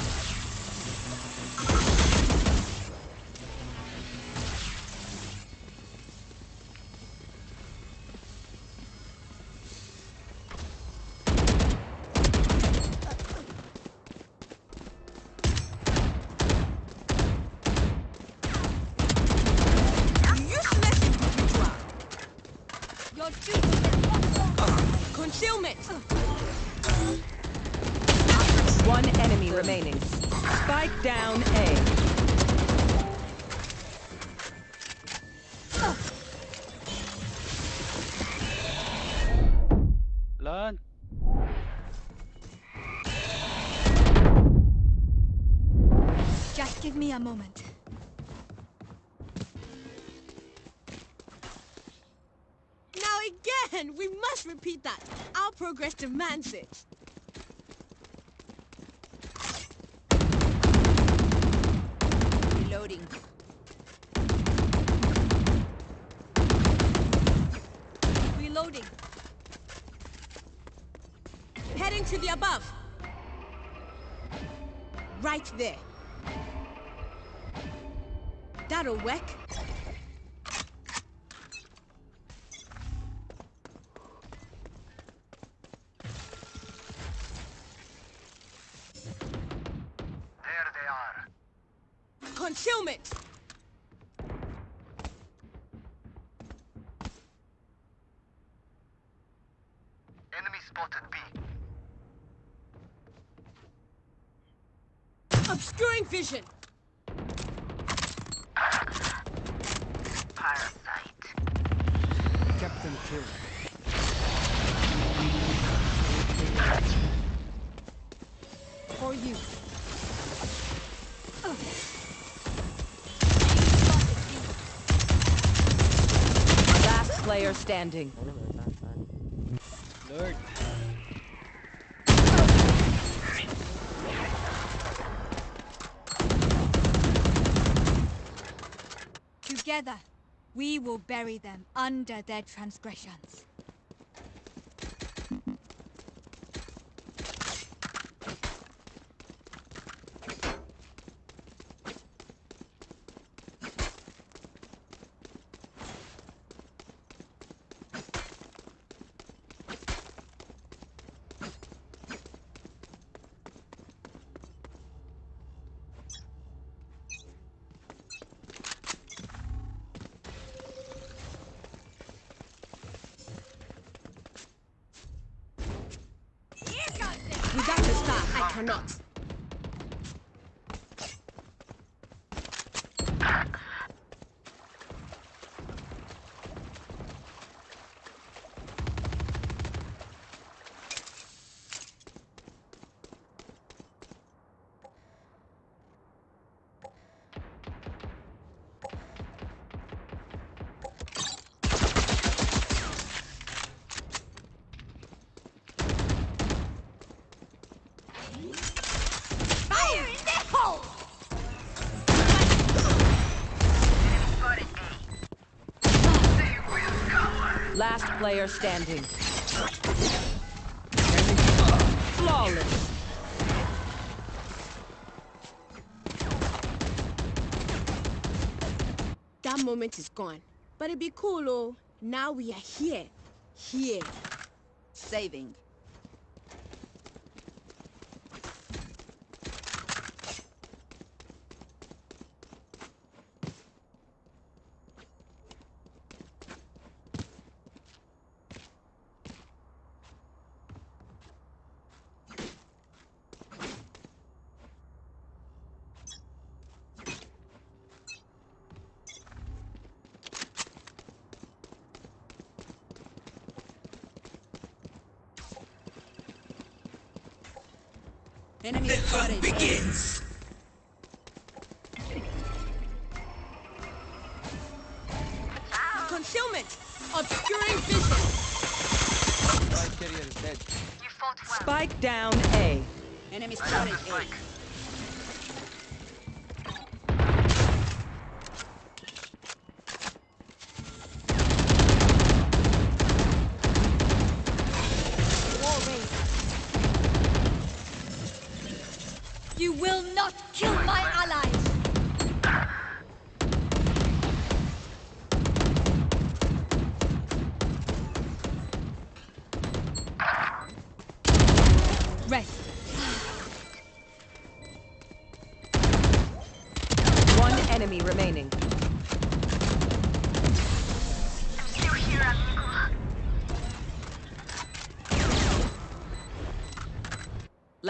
Progress demands it. Reloading. Reloading. Heading to the above. Right there. That'll work. Vision. Parasite. Captain killed. For you. Last player standing. Together, we will bury them under their transgressions. Player standing. Flawless. That moment is gone. But it'd be cool, oh. Now we are here. Here. Saving. The hunt begins!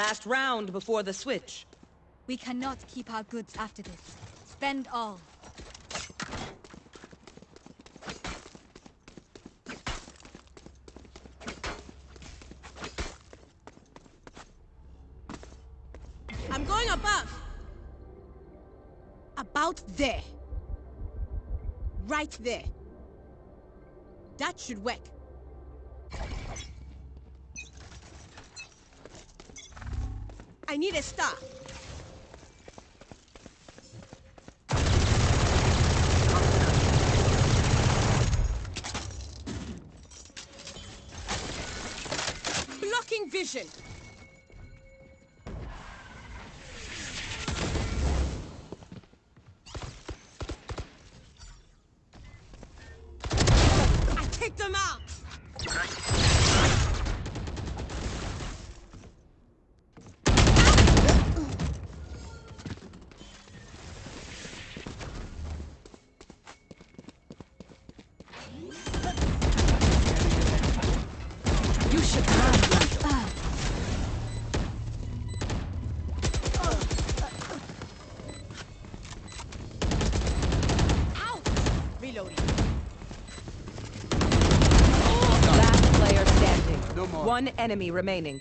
Last round before the switch. We cannot keep our goods after this. Spend all. I'm going above. About there. Right there. That should work. One enemy remaining.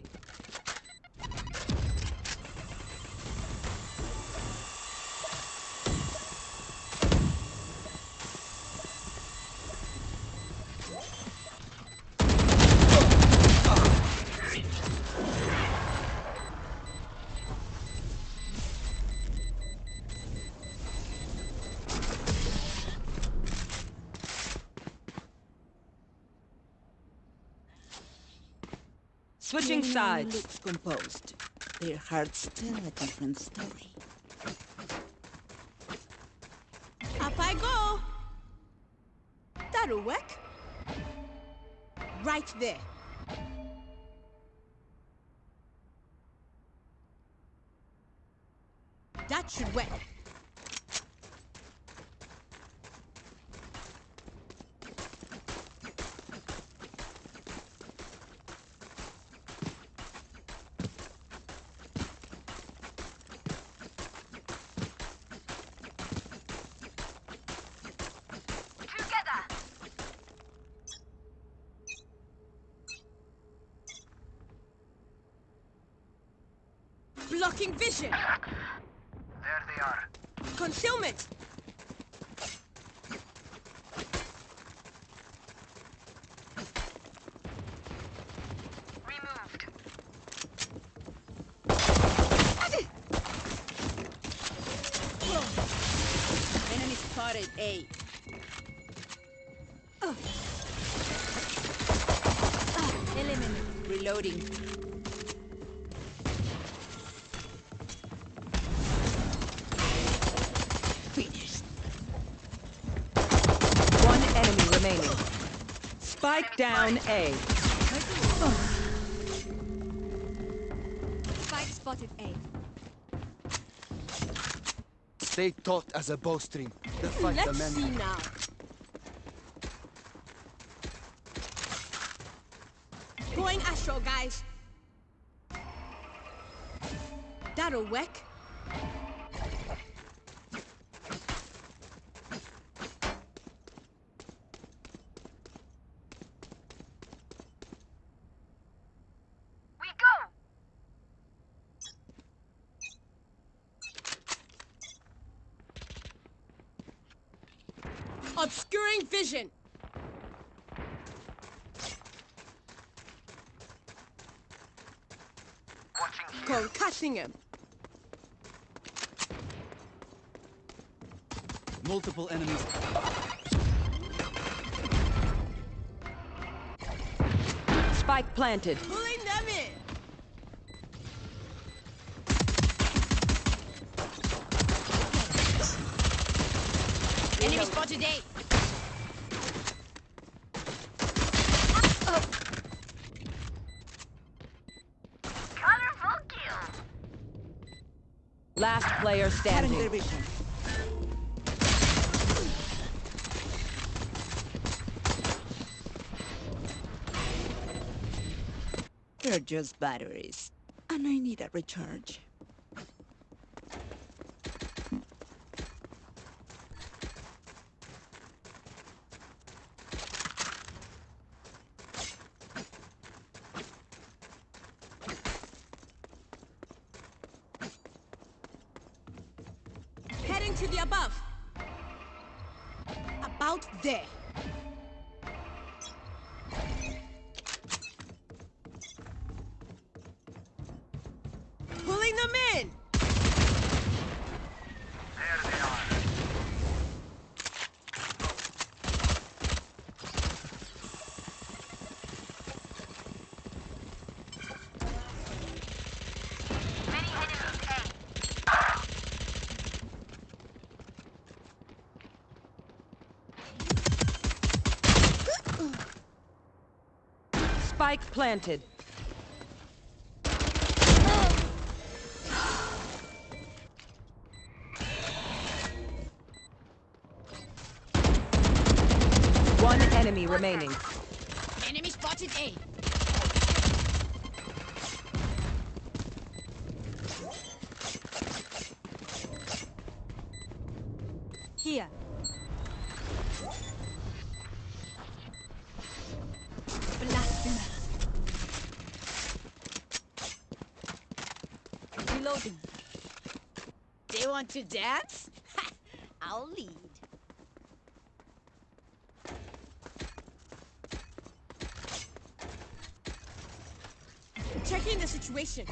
Sides. looks composed. Their hearts tell a different story. Up I go. Work. Right there. That should work. Together. Blocking vision. There they are. Concealment. Removed. Enemy spotted A. Eliminate. Reloading. Finished. One enemy remaining. Spike down A. Spike spotted A. Stay taut as a bowstring. The fight Let's demands see now. Here. Him. multiple enemies. Spike planted. Pulling them in. Enemy spotted A. Colorful kill. Last player standing. They're just batteries. And I need a recharge. Planted. One enemy remaining. To dance? I'll lead. Checking the situation.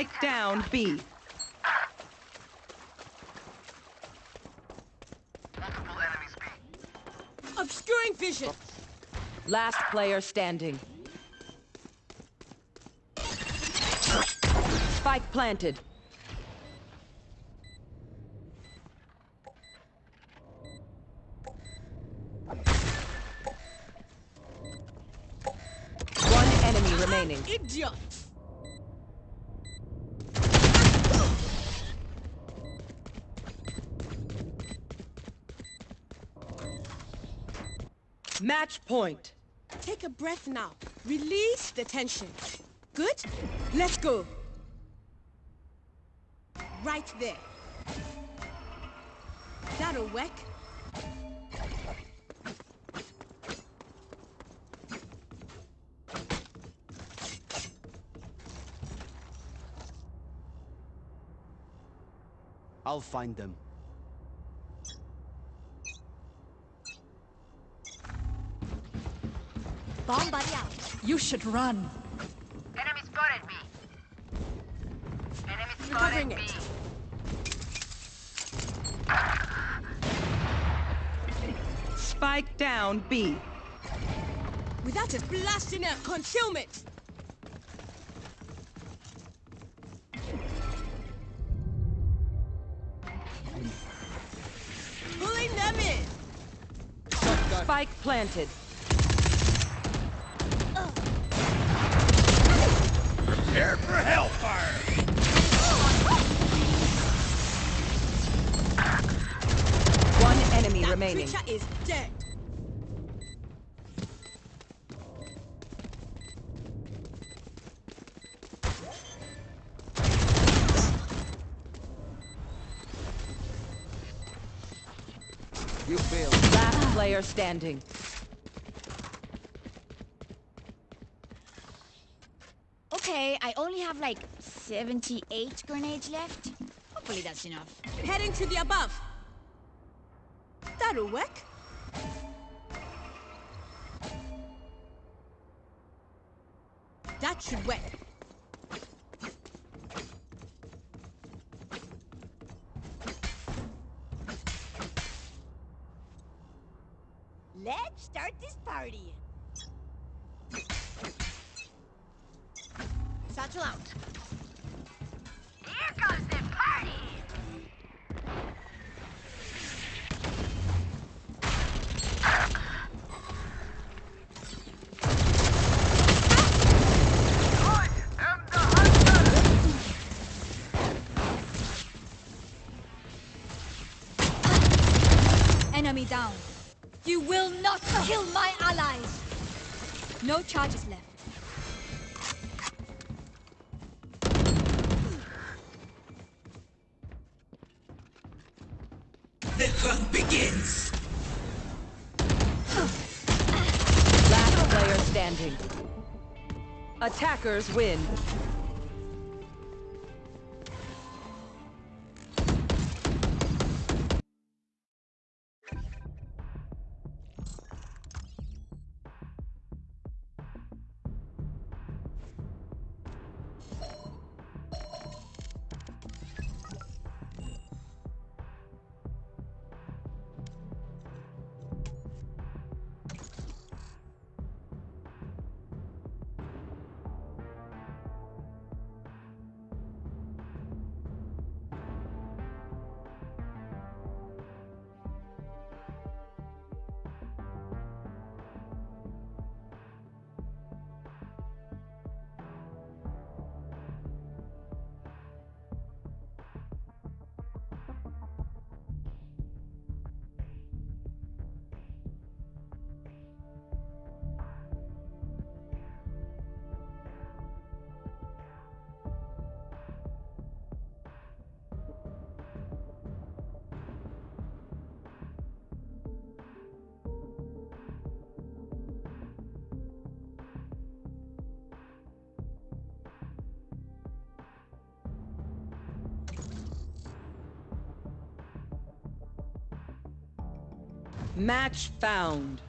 Spike down B. Obscuring vision. Last player standing. Spike planted. One enemy remaining. Idiot. Match point. Take a breath now. Release the tension. Good? Let's go. Right there. That'll work. I'll find them. You should run. Enemy spotted B. Enemy Recovering spotted B. it. Spike down B. Without just blasting out concealment. Pulling them in. Spike planted. Remaining. creature is dead. You failed. Last player standing. Okay, I only have like 78 grenades left. Hopefully that's enough. Heading to the above. That'll work. Attackers win. Match found.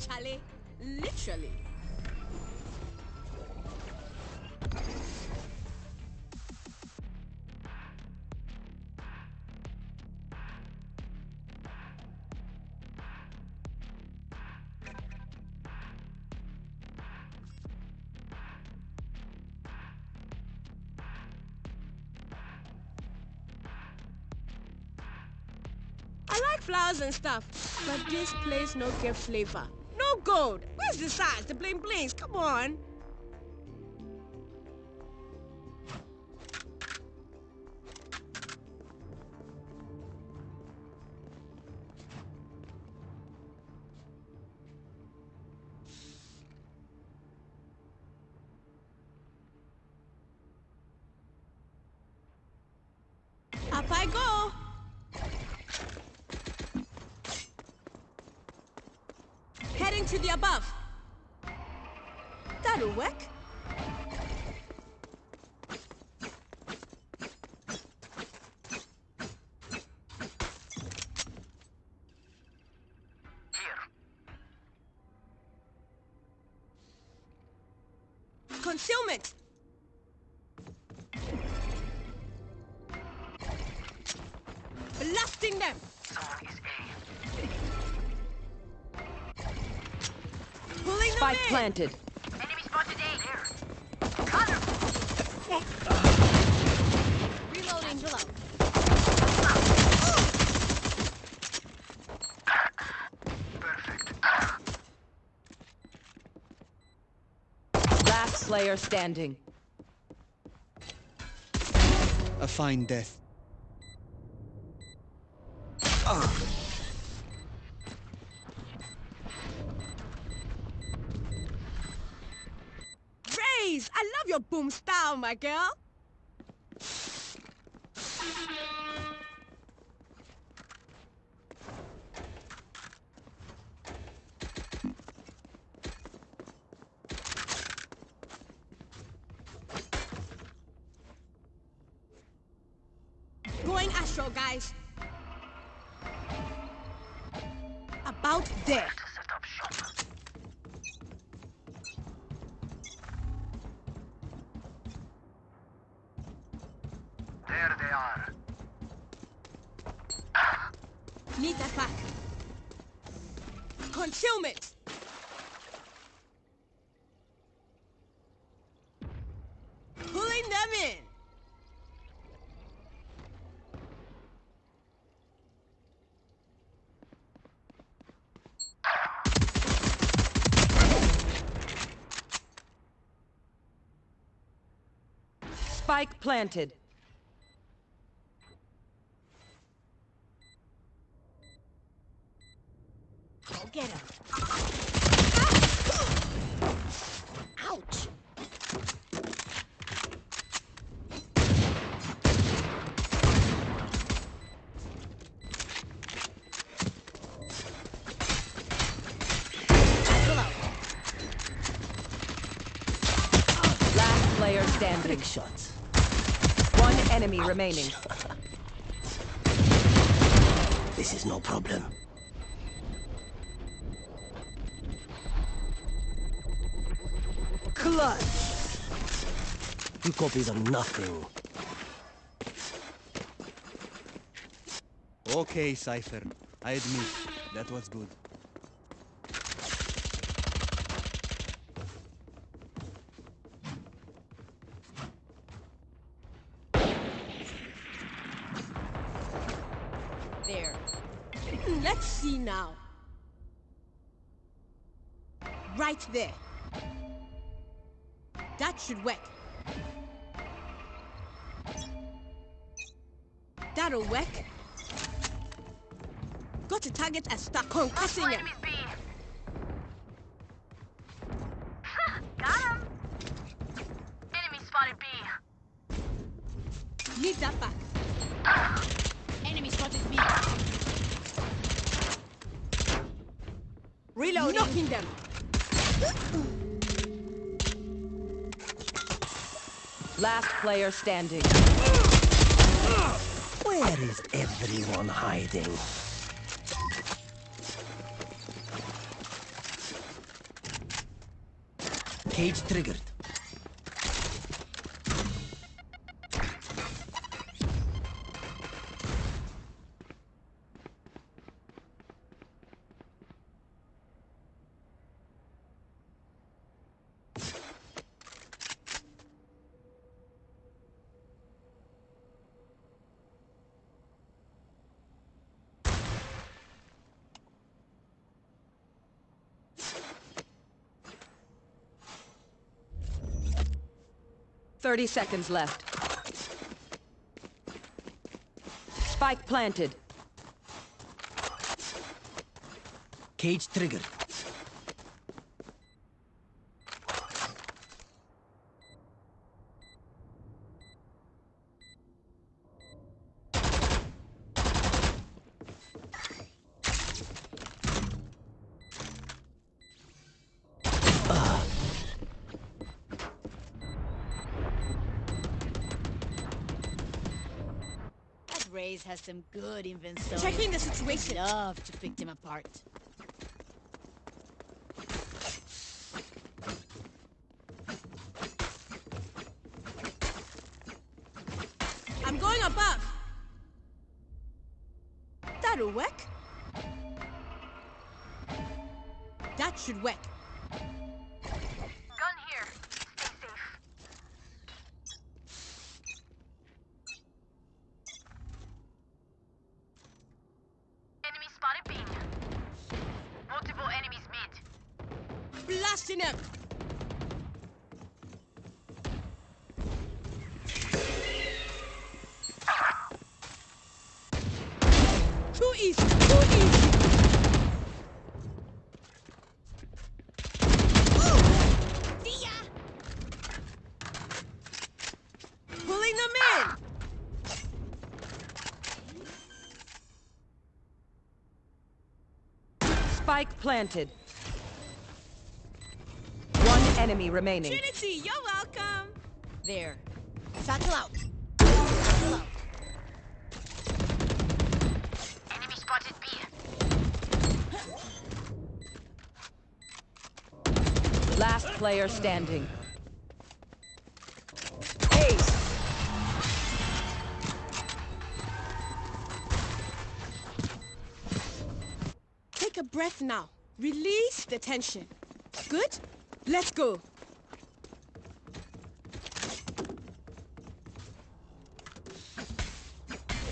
Charlie. Literally. I like flowers and stuff, but this place no get flavor. Gold. Where's the size? The bling blings. Come on. Planted. Enemy spotted A. Reloading below. Last player standing. A fine death. Raze! I love your boom my girl. Spike planted. Go get him. Ouch. Last player standing. shots. One enemy remaining. This is no problem. Clutch. You copies are nothing. Okay, Cypher. I admit, that was good. That'll work. Got to target and start concussing him. Got him. Enemy spotted B. Lead that back. Enemy spotted B. Reloading. Knocking them. Last player standing. Where is everyone hiding? Cage triggered. Thirty seconds left. Spike planted. Cage triggered. That Raze has some good. Checking the situation. Love to pick them apart. Spike planted. One enemy remaining. Trinity, you're welcome. There. Satchel out. Satchel out. Enemy spotted B. Last player standing. Now. Release the tension. Good? Let's go.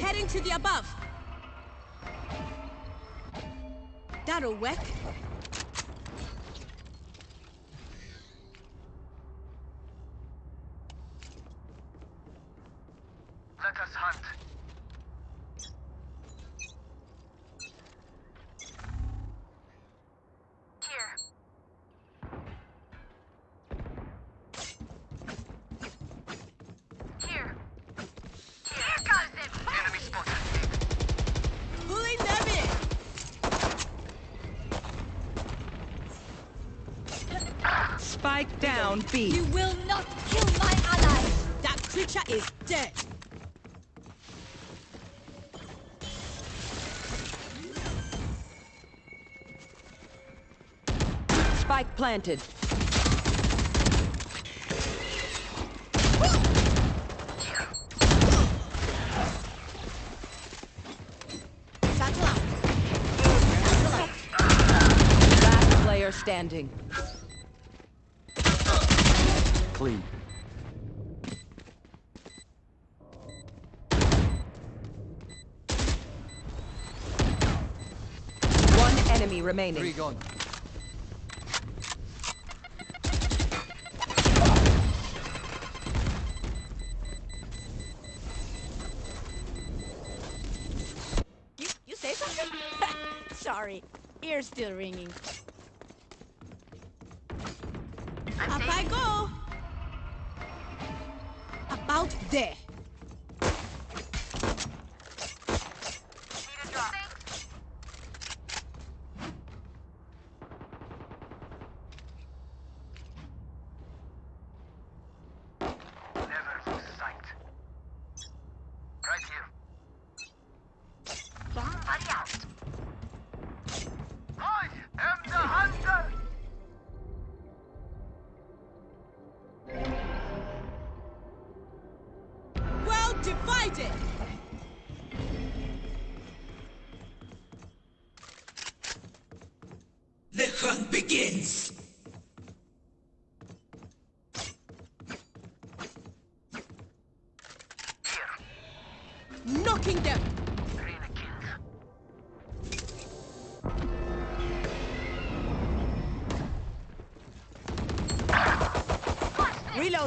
Heading to the above. That'll work. planted. Standing. Clean. One enemy remaining. Three gone.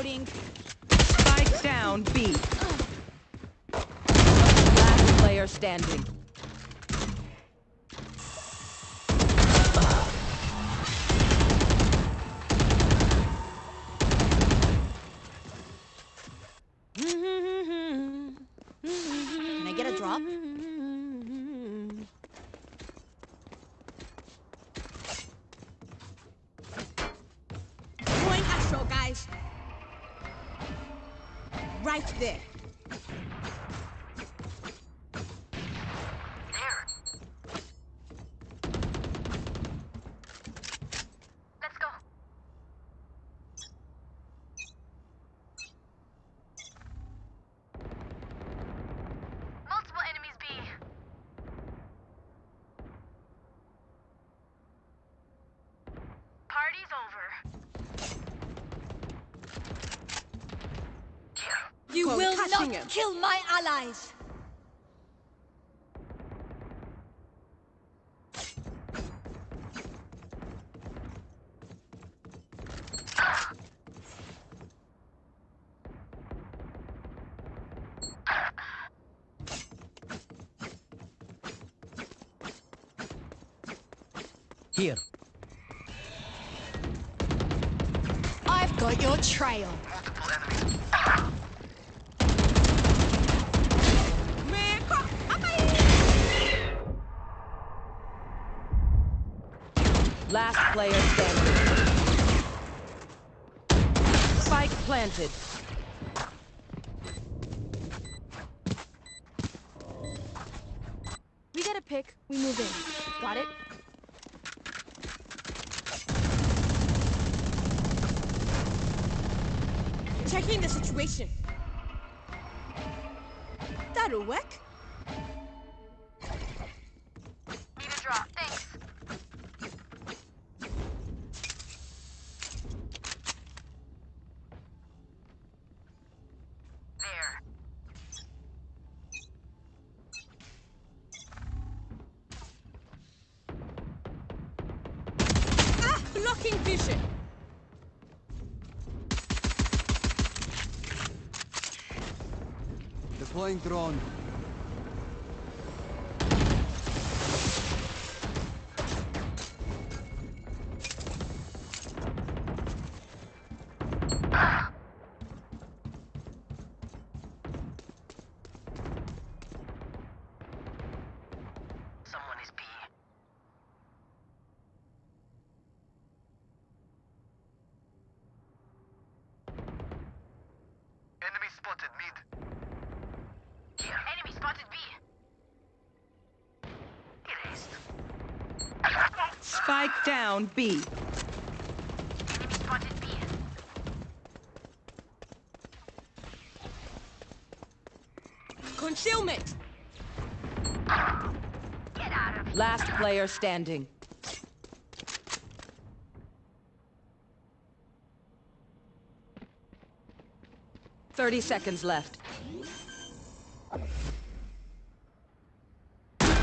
Reloading. Spike down, B. Last player standing. will not him. kill my allies! Here. I've got your trail. It. going thrown. down B. Concealment! Last player standing. Thirty seconds left.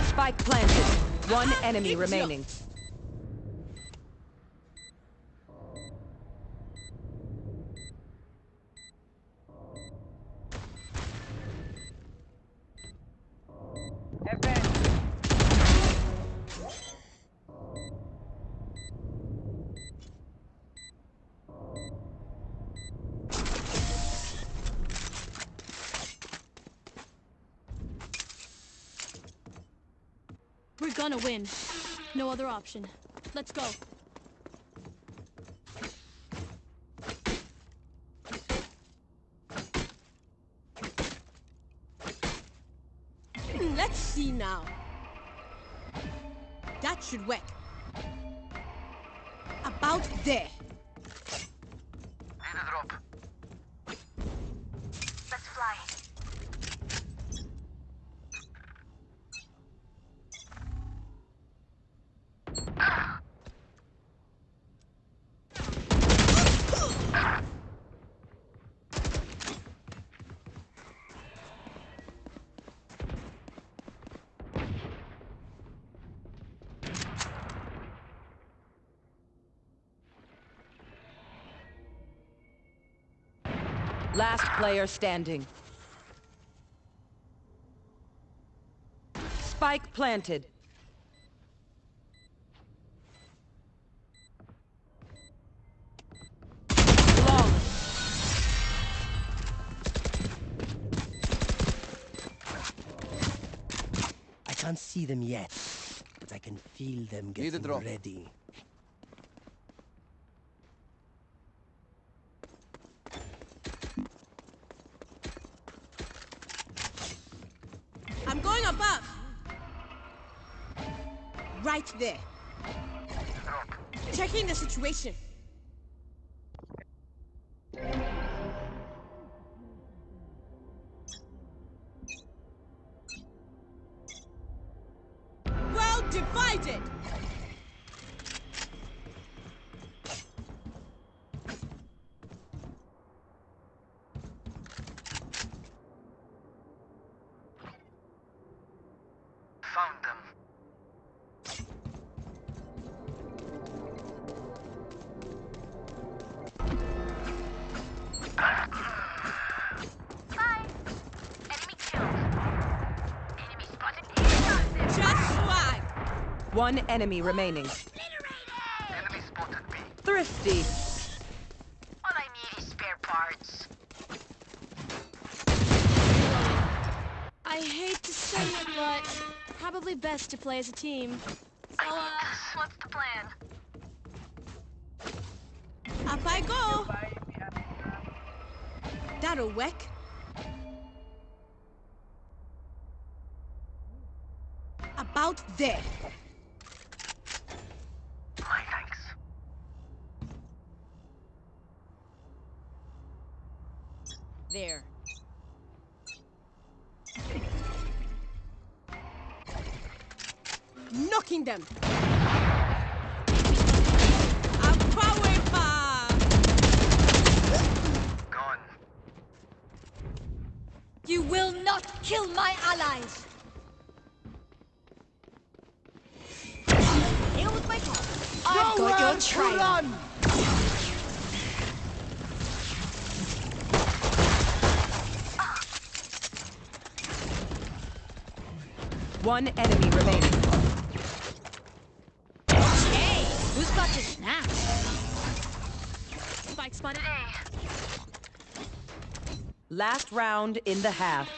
Spike planted. One enemy remaining. Gonna win. No other option. Let's go. Let's see now. That should work. About there. Last player standing. Spike planted. Long. I can't see them yet, but I can feel them Need a getting drop. ready. There. Checking the situation. One enemy remaining. Enemy spotted me. Thrifty. All I need is spare parts. I hate to say it, but probably best to play as a team. So, uh, What's the plan? Up I go. That'll work. About there. One enemy remaining. Hey, who's got your snacks? Spike spotted. Last round in the half.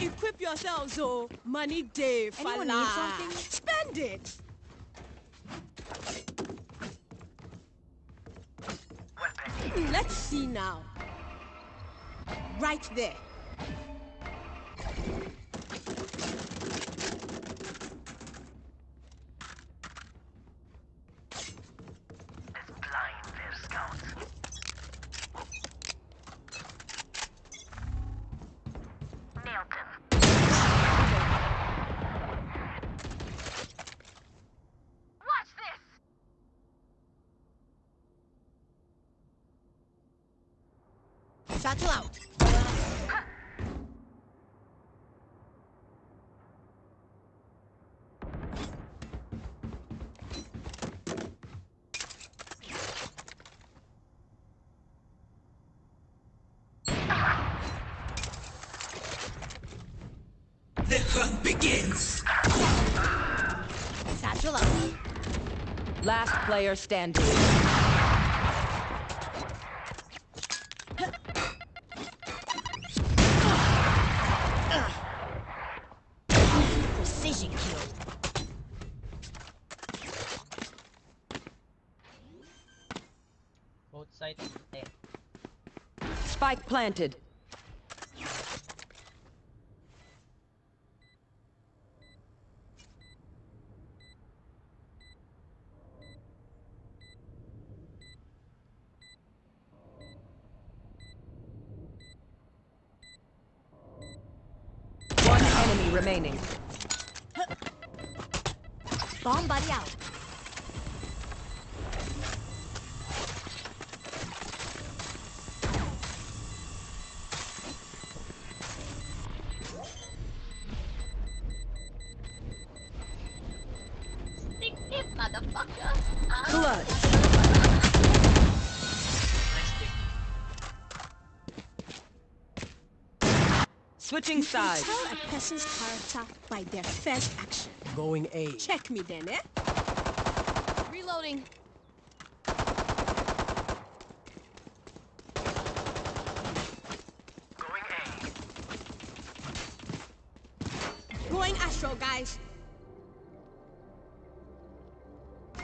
Equip yourselves, oh. Money day, Anyone need something? Spend it. Let's see now. Right there. Let's blind their scouts. Nailed them. Watch this! Satchel out. begins. Satchel out. Last player standing. Precision kill. Both sides. There. Spike planted. Switching sides. Tell a person's character by their first action. Going A. Check me then, eh? Reloading. Going A. Going astral, guys.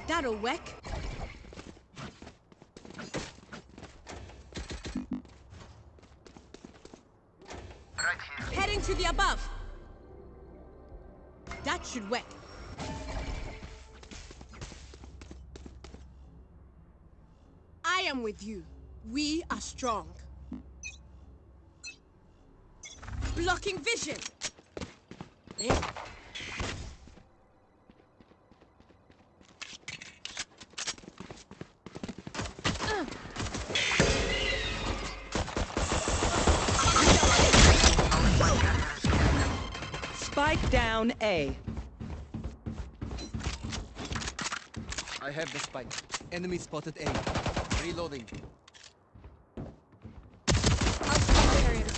That'll work. Right here. Heading to the above. That should work. I am with you. We are strong. Blocking vision. Down A. I have the spike. Enemy spotted A. Reloading.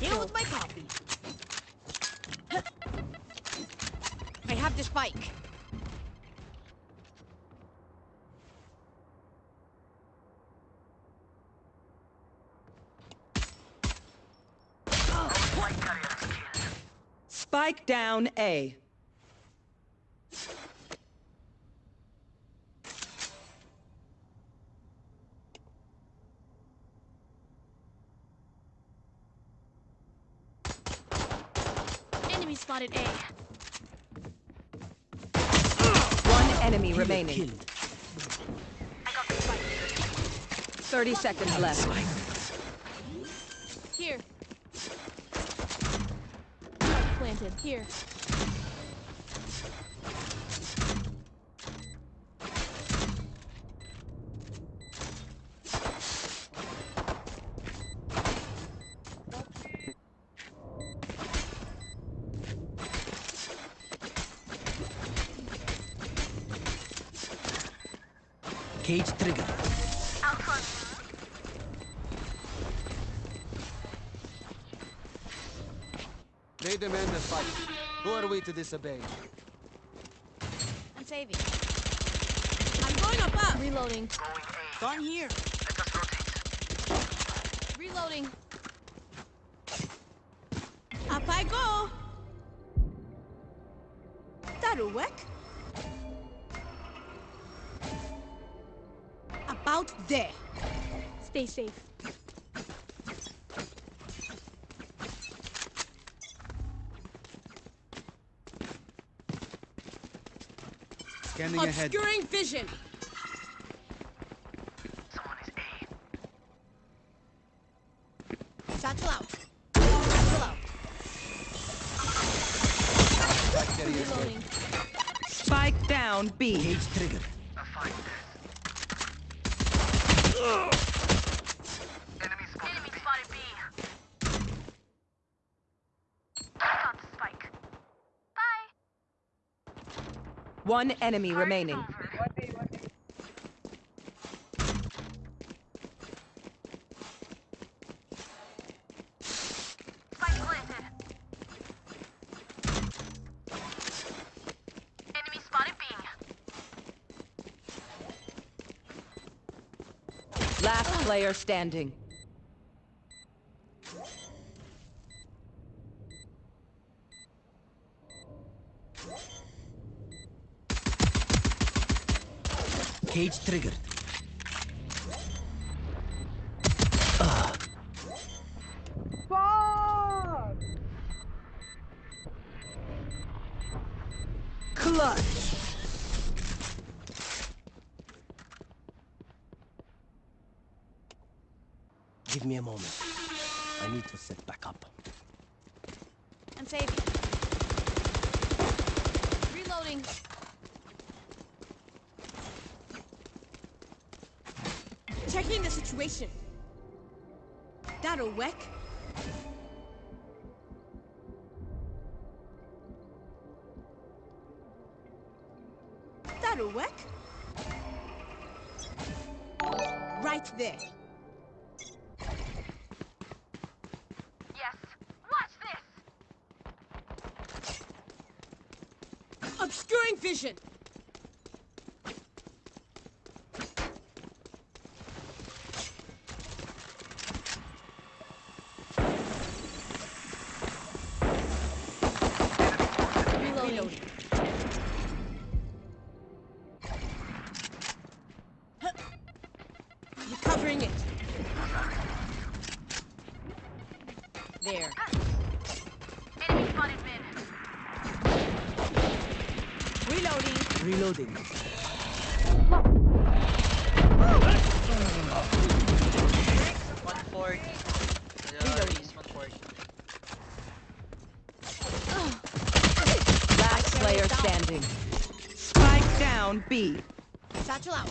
Deal with my copy. I have the spike. White carrier is killed. Spike down A. Enemy spotted A. One enemy Killer remaining. killed. 30 seconds left. Here. Planted. Here. Who to disobey? I'm saving. I'm going above. Reloading. Going here. Let us rotate. Reloading. Up I go. That'll work. About there. Stay safe. Scanning ahead. Obscuring vision. Someone is A. Satchel out. Satchel out. Back carrier. Reloading. Spike down B. Cage trigger. One enemy remaining. Last player standing. Cage triggered. There. Yes. Watch this. Obscuring vision. Reloading. One forty. East one forty. Last player standing. Spike down B. Satchel out.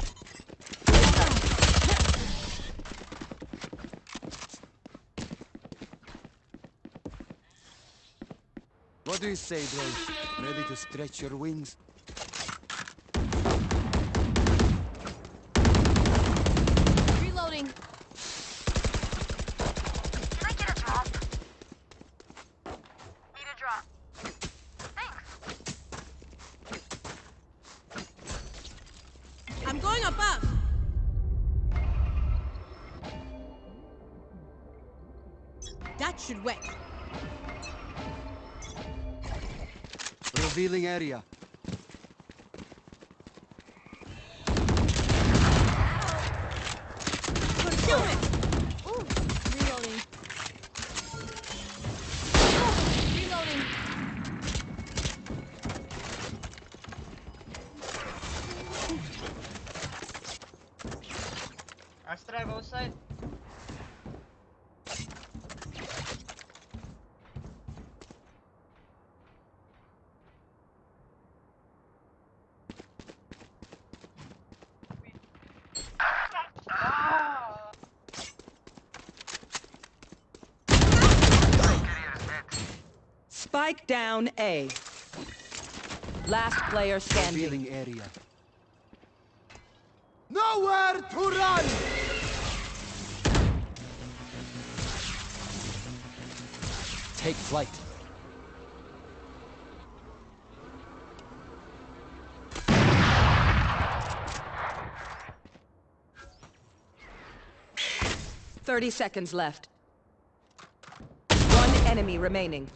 What do you say, bro? Ready to stretch your wings? Revealing Spike down A. Last player standing. Revealing area. Nowhere to run! Take flight. Thirty seconds left. One enemy remaining.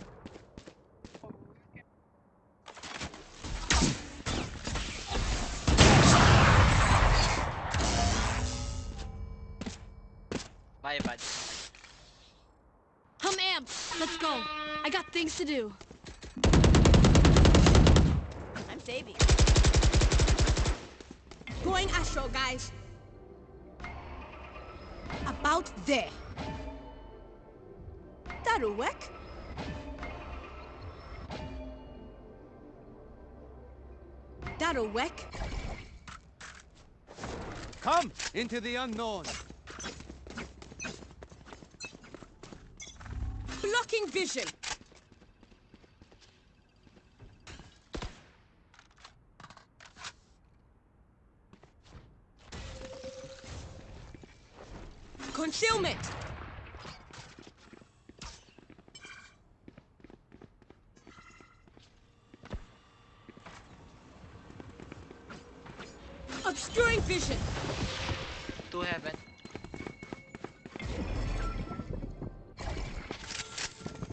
Things to do. I'm saving. Going astral, guys. About there. That'll work. That'll work. Come into the unknown. Blocking vision. Concealment. Obscuring vision. Two heaven.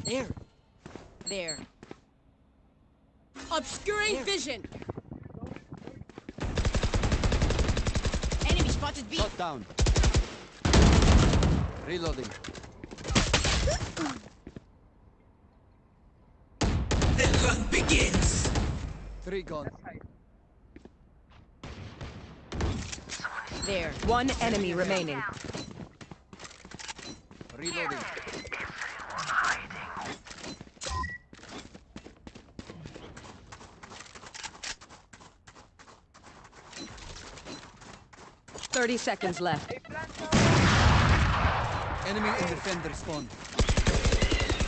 There. There. Obscuring There. vision. Enemy spotted B. Shot down. Reloading. The hunt begins. Three gone. There. One enemy remaining. 30 seconds left. Enemy and defender spawn.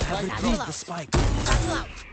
I have the spike. Battle out.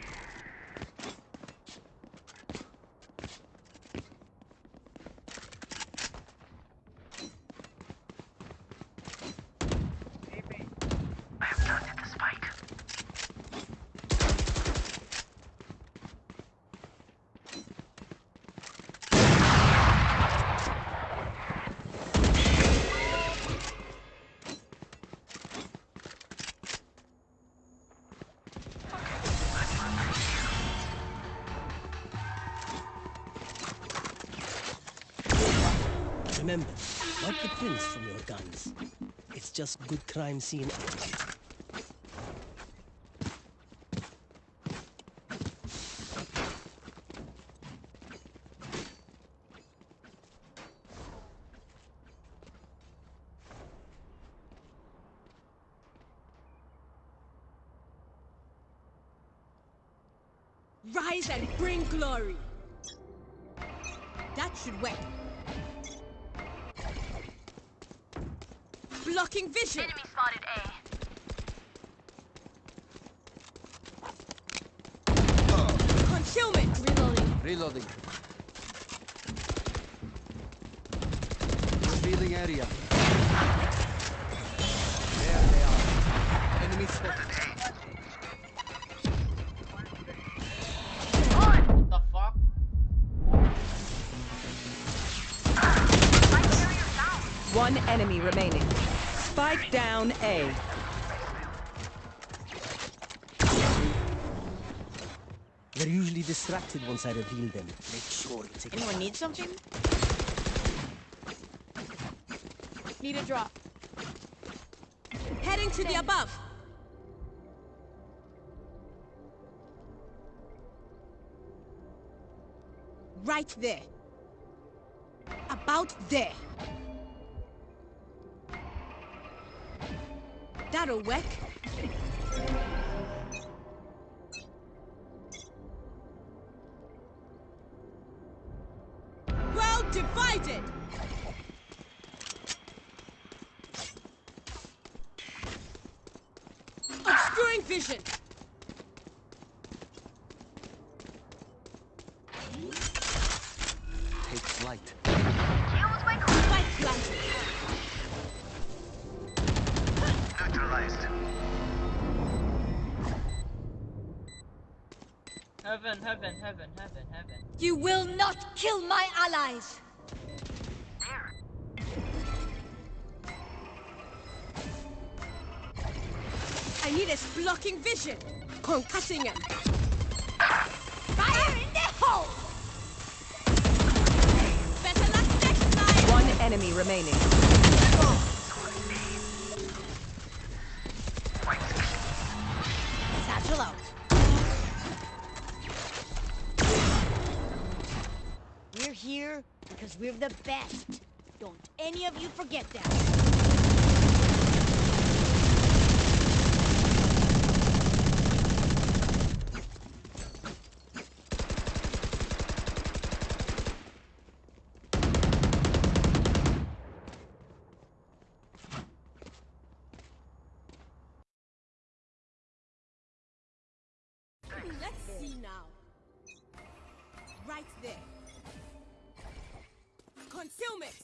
Just good crime scene What the fuck? One enemy remaining. Spike down A. They're usually distracted once I reveal them. Make sure you take Anyone need something? Need a drop. Heading to the above. Right there. About there. That'll work. You will not kill my allies. I need a blocking vision. Concussing him. Fire in the hole! Better luck next time. One enemy remaining. We're the best. Don't any of you forget that. Let's see now. Right there. Concealment.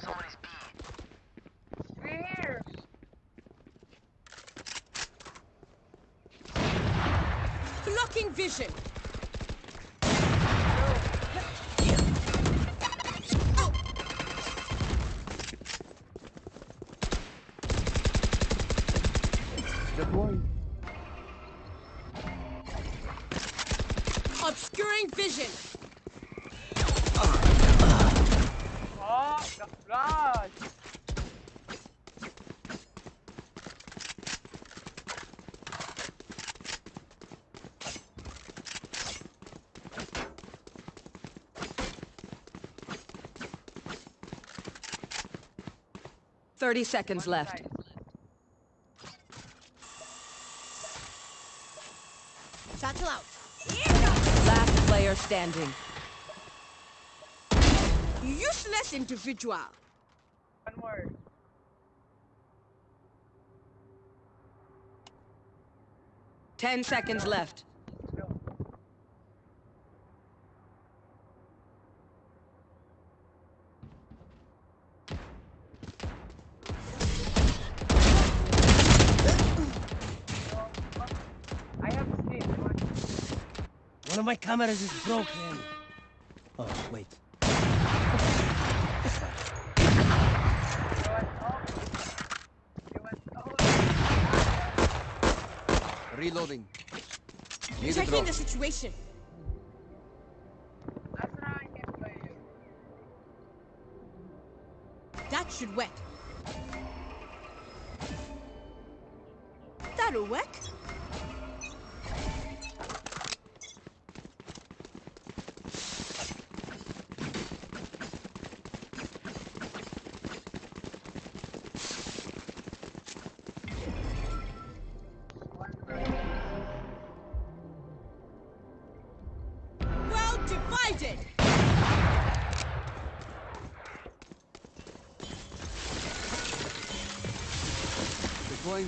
Someone is B. Blocking vision. 30 seconds left. Satchel out. Last player standing. Useless individual. One word. Ten seconds left. Of my cameras is broken. Oh, wait. Reloading. Need Checking the situation.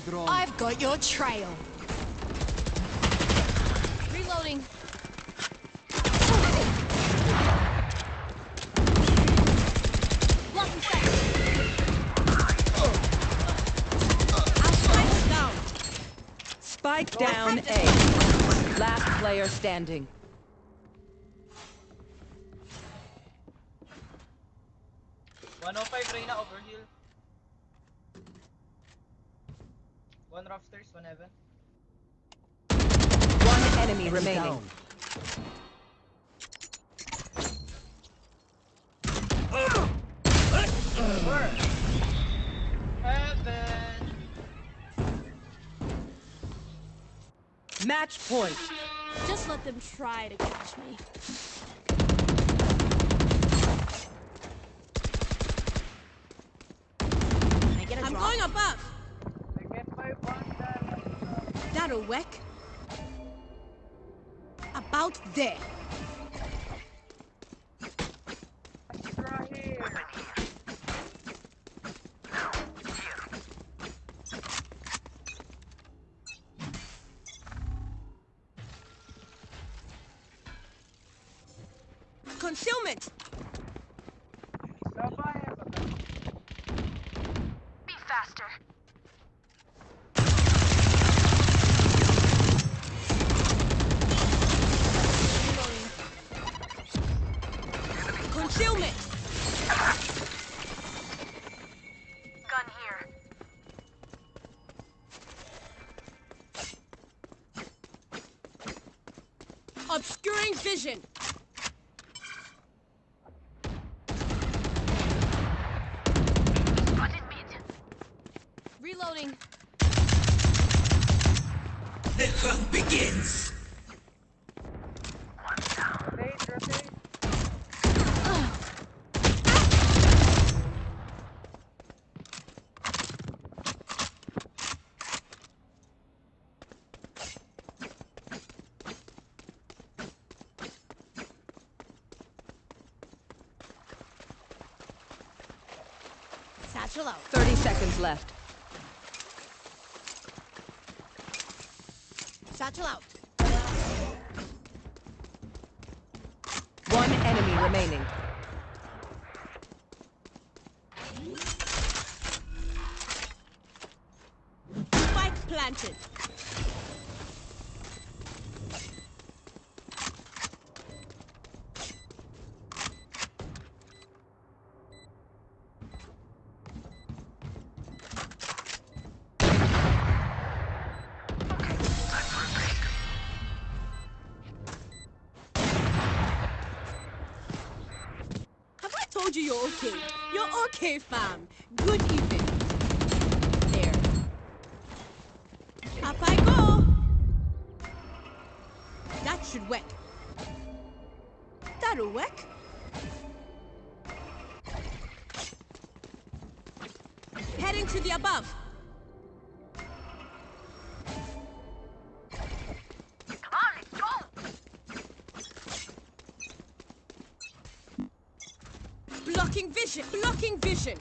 Drone. I've got your trail. Reloading. Blocking sight. Our spike down. Spike down A. Last player standing. One oh five Reyna overheal. One rough stairs, one heaven. One enemy remaining. Down. Heaven. Match point. Just let them try to catch me. Can I get a I'm drop? going above. I get my one that That'll. About there. extra here. Concealment. Be faster. Concealment. Gun here. Obscuring vision. Spotted mid. Reloading. The hunt begins. Rotate, rotate. Out. 30 seconds left. Satchel out. One enemy remaining. spam. vision! Blocking vision!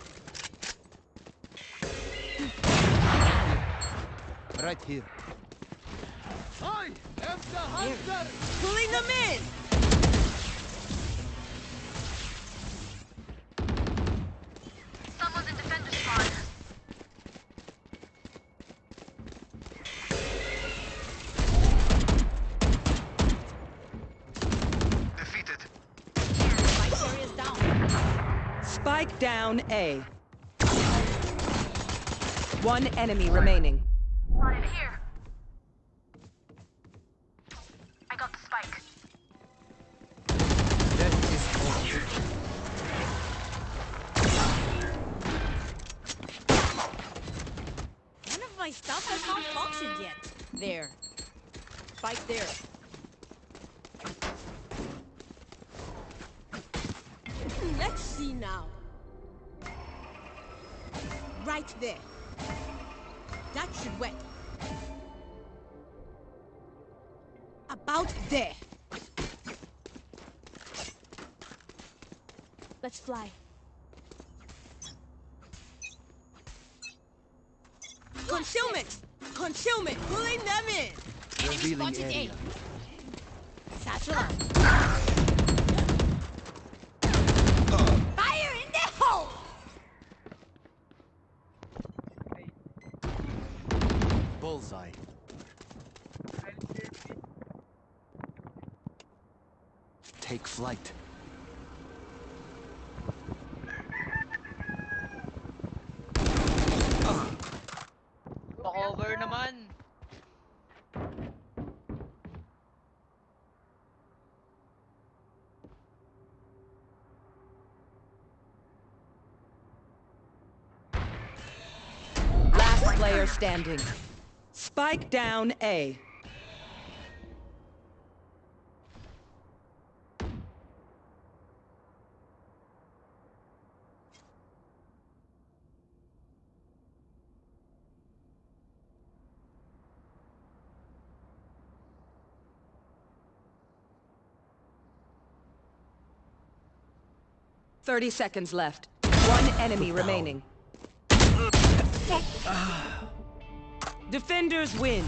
Right here. I hunter! Pulling them in! down A. One enemy remaining. standing. Spike down A. Thirty seconds left. One enemy remaining. Ah. Defenders win.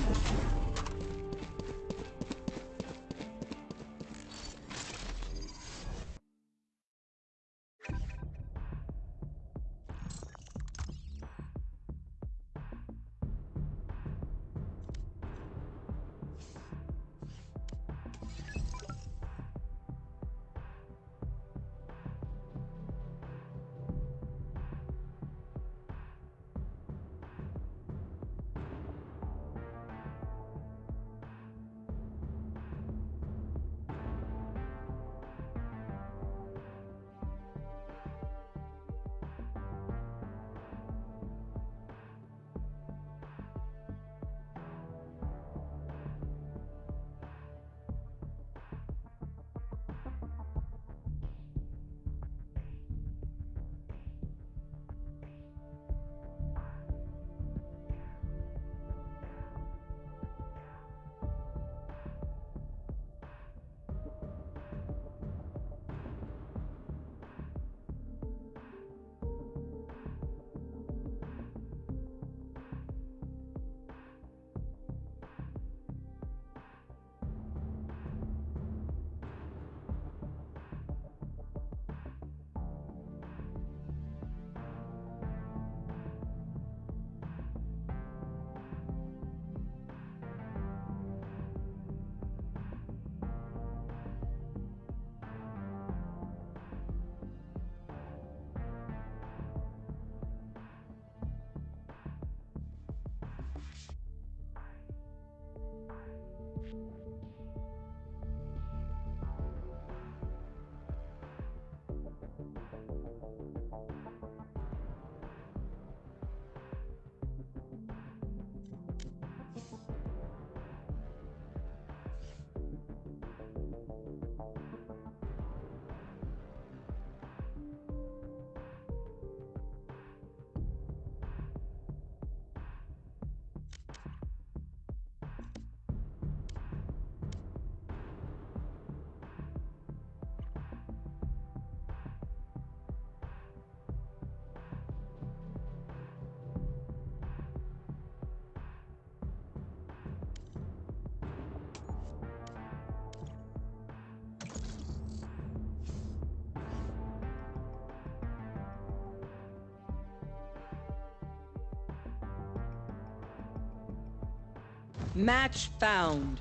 Match found.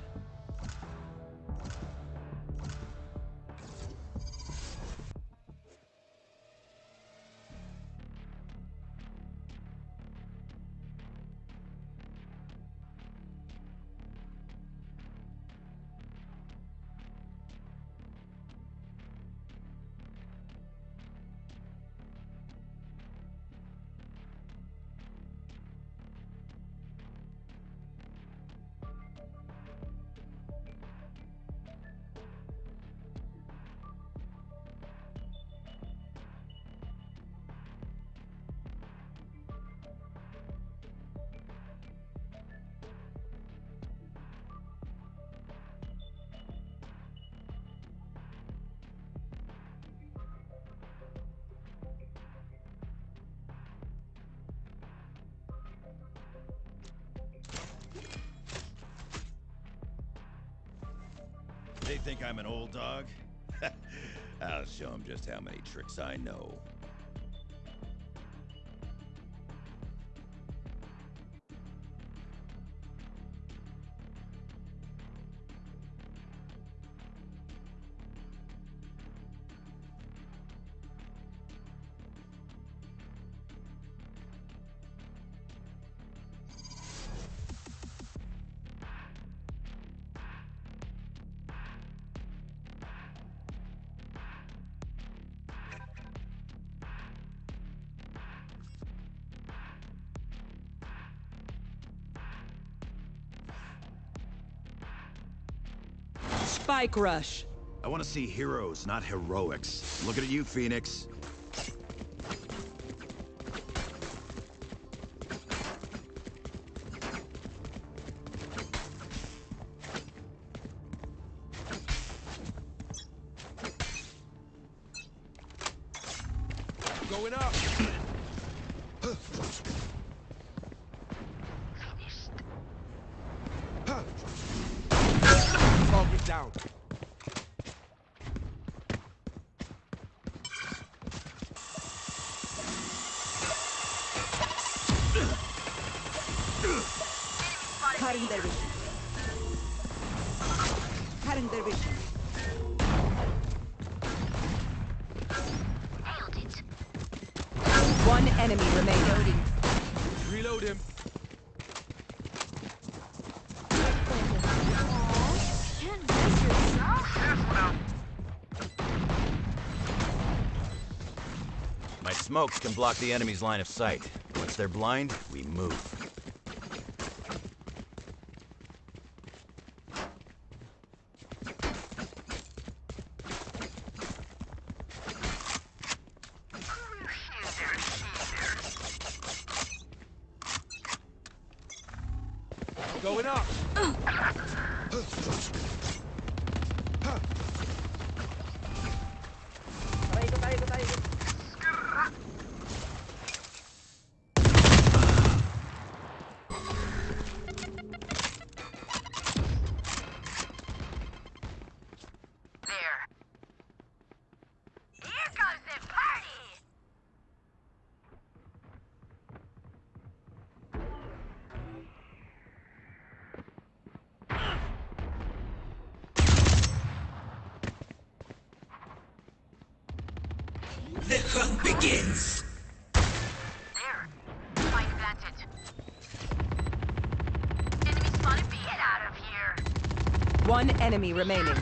Just how many tricks I know. Rush. I want to see heroes, not heroics. Looking at you, Phoenix. Cutting their vision. Cutting their vision. One enemy remaining. Reload him. My smokes can block the enemy's line of sight. Once they're blind, we move. Going up. Tayo ko, tayo ko, tayo ko. There. Here comes the party! The hunt begins! There. Spike planted. Enemy spotted. Get out of here. One enemy remaining.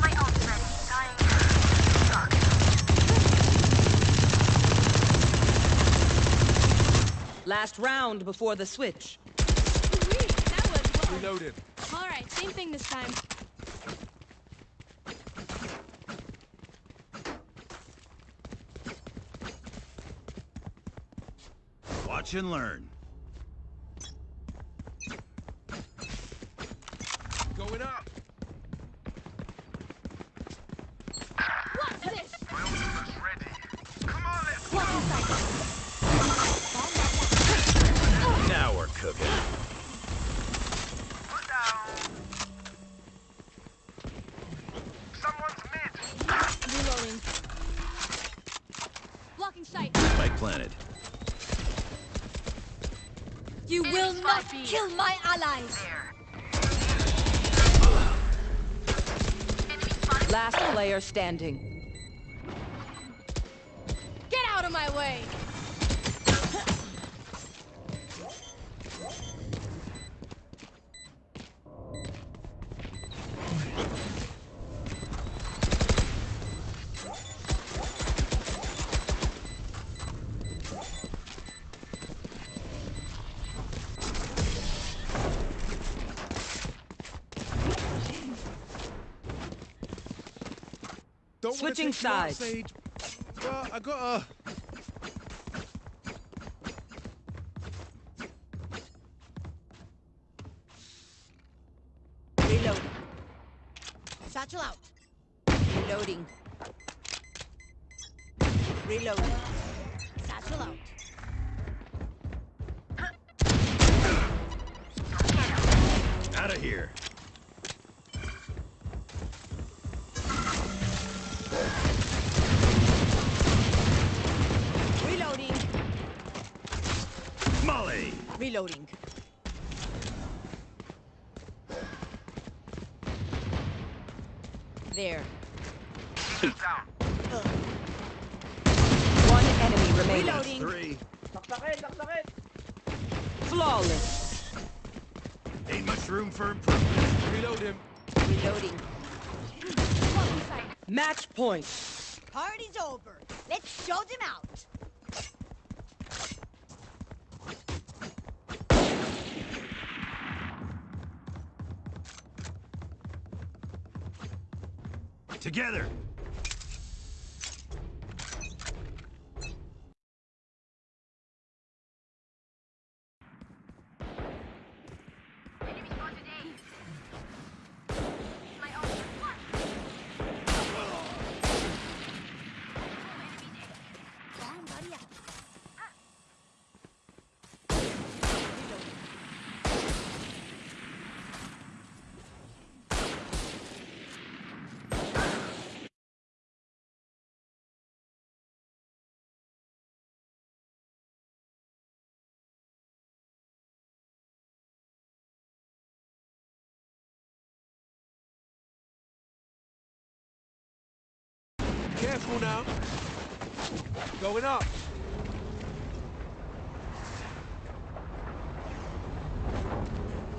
My ult's ready. Dying. Suck. Last round before the switch. That was. Reloaded. All right, same thing this time. Watch and learn. Going up. What's this? My ultimate's ready. Come on, let's Now we're cooking. put down. Someone's mid. Reloading. planted. You will not kill my allies! Last player standing. Switching take you out, sides. But I gotta. Reloading. Together. Careful now. Going up.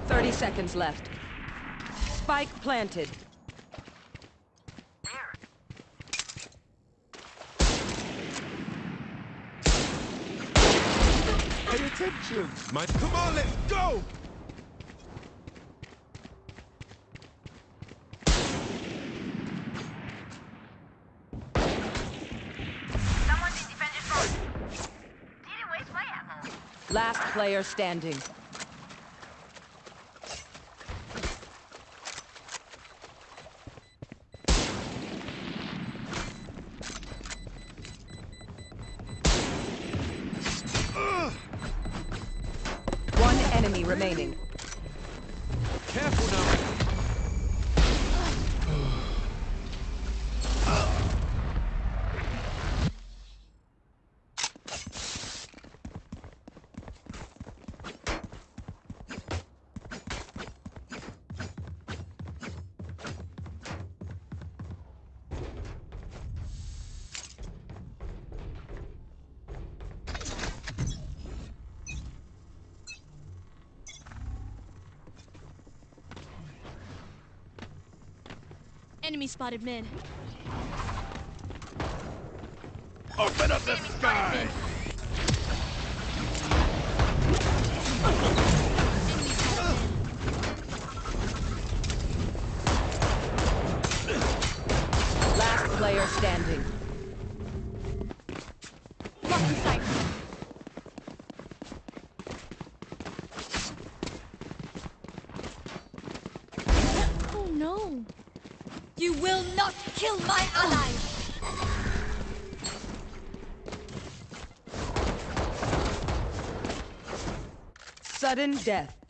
Thirty seconds left. Spike planted. Pay attention. My, come on, let's go. Someone's in defender's front. Didn't waste my ammo. Last player standing. Enemy spotted mid. Open up the sky! Last player standing. Sudden death.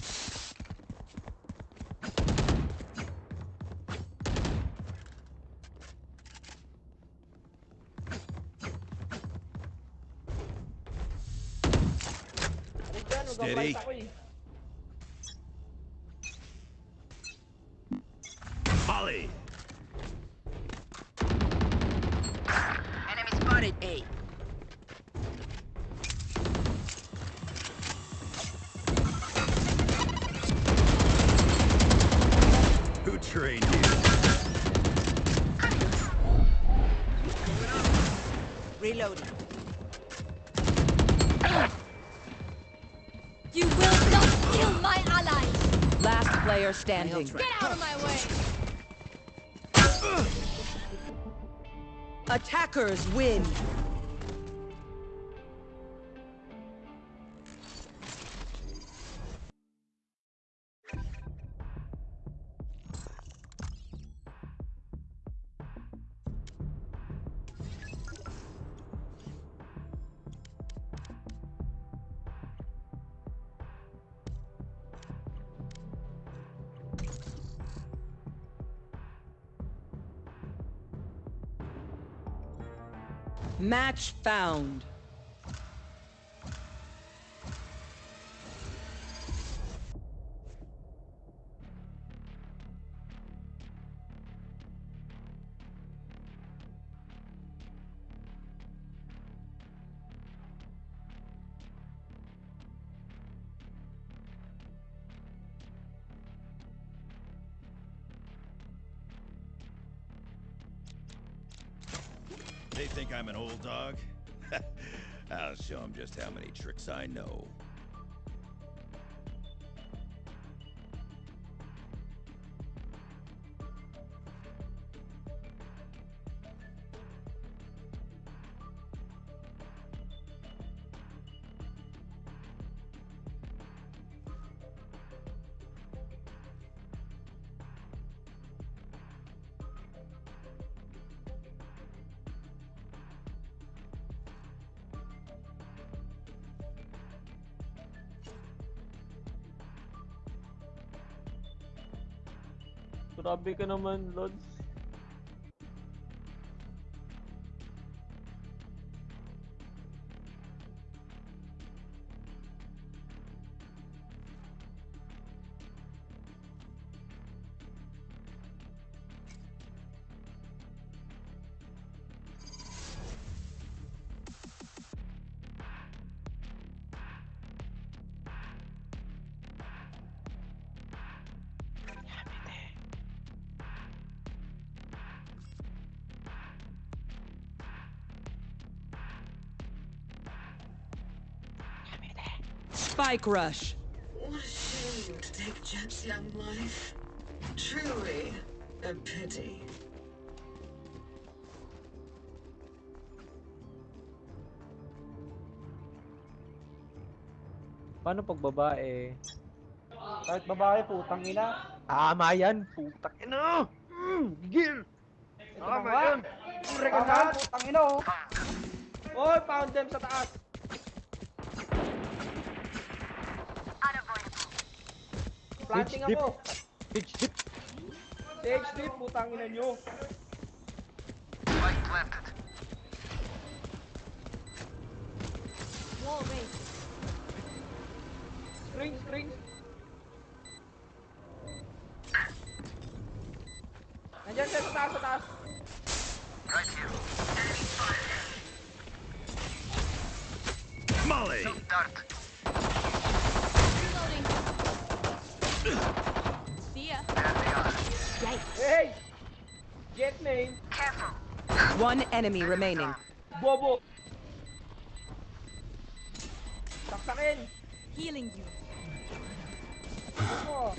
Standing. Get out of my way! Attackers win. Match found. Dog? I'll show him just how many tricks I know. Grabe ka naman, Lods. Spike rush. What a shame to take Jet's young life. Truly a pity. Paano pag babae? Kahit babae, putang ina. Tama yan, putang ina! Mm, gigil! Tama yan! Tama yan, putang ina oh! Oy, pound them sa taas! Planting Pitch dip. ako! Pitch dip. Stage dip, putang ina nyo! Spike planted. Wall raised. String, string! Nandiyan siya sa taas, sa taas! Right here. Molly! Dart. See ya. Hey! Jett main! Careful. One enemy remaining. Bobo! Saksakin! Healing you. Bobo!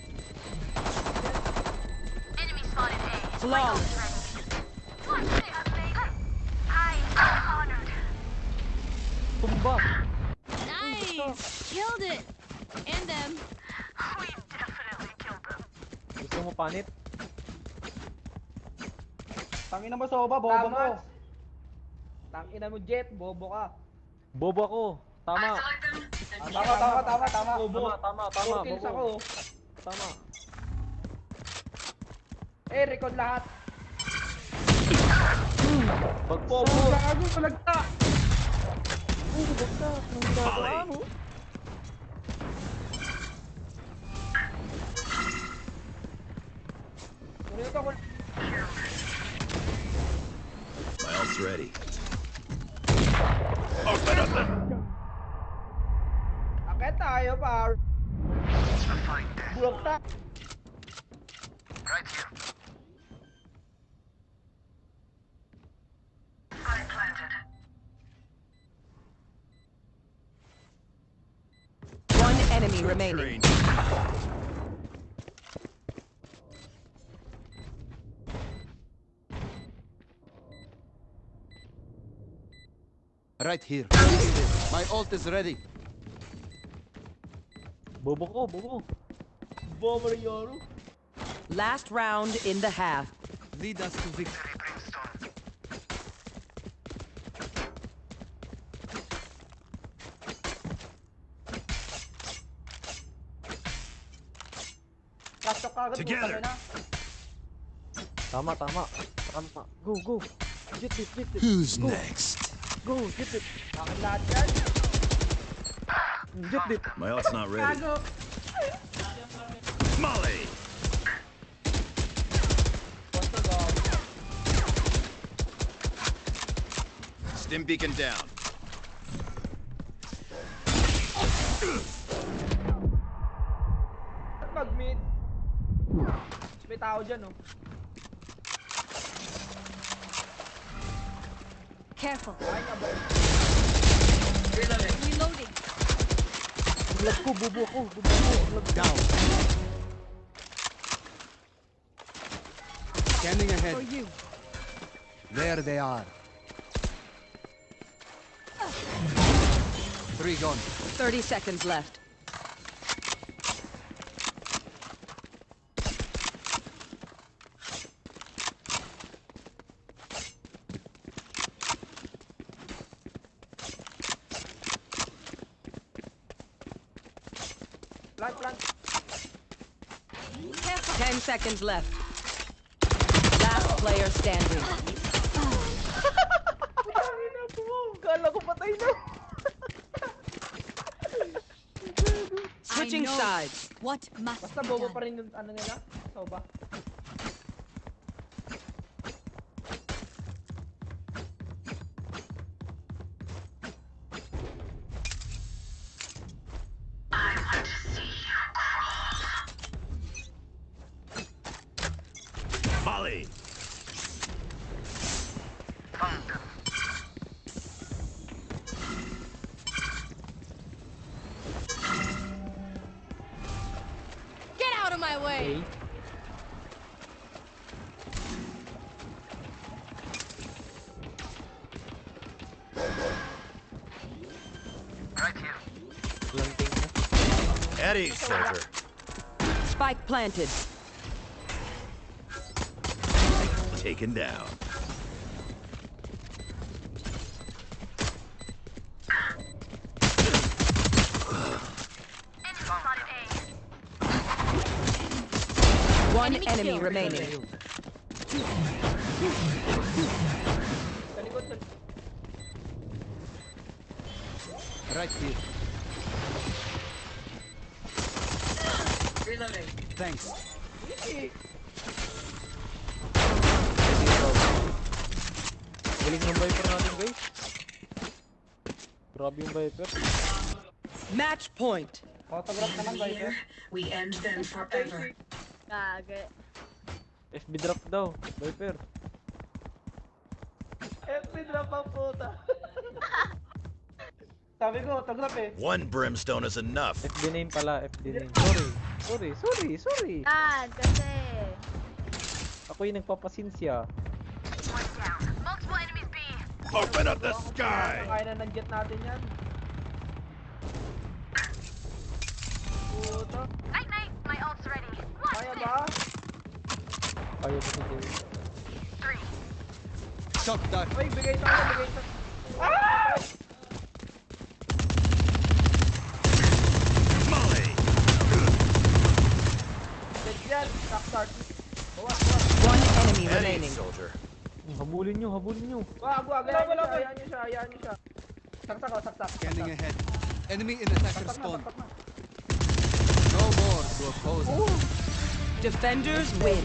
Enemy spotted A. Flawless. What they have made. I am honored. Tumba. Nice! Killed it! And them. Mo panit? Tangina mo soba, bobo mo! Tangina mo jet, bobo ka! Bobo ako. Tama. Tama, tama, tama, tama! Bobo! Tama, tama, tama. Four kills bobo. ako! Tama. Eh, record lahat! Bagbo. Bobo! Gago, palagta! Oh, bagta. Ang ginagawa mo. Miles ready. Open up them! Akit tayo, par. Bulok ta. Right here. One enemy remaining. Right here. My ult is ready. Bobo ko, bobo. Bobo rin yoro. Last round in the half. Lead us to victory. Kasok. Together. Tama, tama. Tama. Go, go. Jit it, jit it. Who's Go. next? Go, jit it. Akin lahat yan. Jit it. My ult's not ready. Gago. Molly! Stim beacon down. Mag-mid. May tao dyan, oh. Careful. Ay, nga ba? Reloading. Vlog ko, bubo ko. Bubo ko. Vlog Down. Scanning ahead. For you. There they are. Three gone. 30 seconds left. Seconds left. Last player standing. Putangin na po. Kala ko patay na. Switching sides. What must Basta bobo pa rin yung ano nila. Soba. I planted. Taken down. One Enemy enemy remaining. Galing ng Viper natin, guys. Grabe yung Viper. Match point. Autograph naman, Viper. Here, we end them forever. Kage. FB drop daw, Viper. FB drop ang puta. Sabi ko, autograph eh. One brimstone is enough. FB name pala, FB name. Sorry, sorry, sorry, sorry. Ah, kasi. Ako yung nagpapasinsya. One down. Multiple enemies B. Open up the sky! Kaya na ng jet natin yan. Puta. Night night. My ult's ready. Watch Kaya ba? Kaya ba si? Three. Shock dart. Uy, bigay tayo, bigay tayo. Ah! Dead yan, shock dart. Bawas, bawas. One enemy Eddie, remaining. soldier. Habulin nyo, habulin nyo. Wag, wag, hayaan nyo siya, hayaan nyo siya, hayaan nyo siya. Saksak o, saksak. Scanning saksak. ahead. Enemy in attacker Saksak na, spawn. saksak na. No more to oppose. us. Defenders win.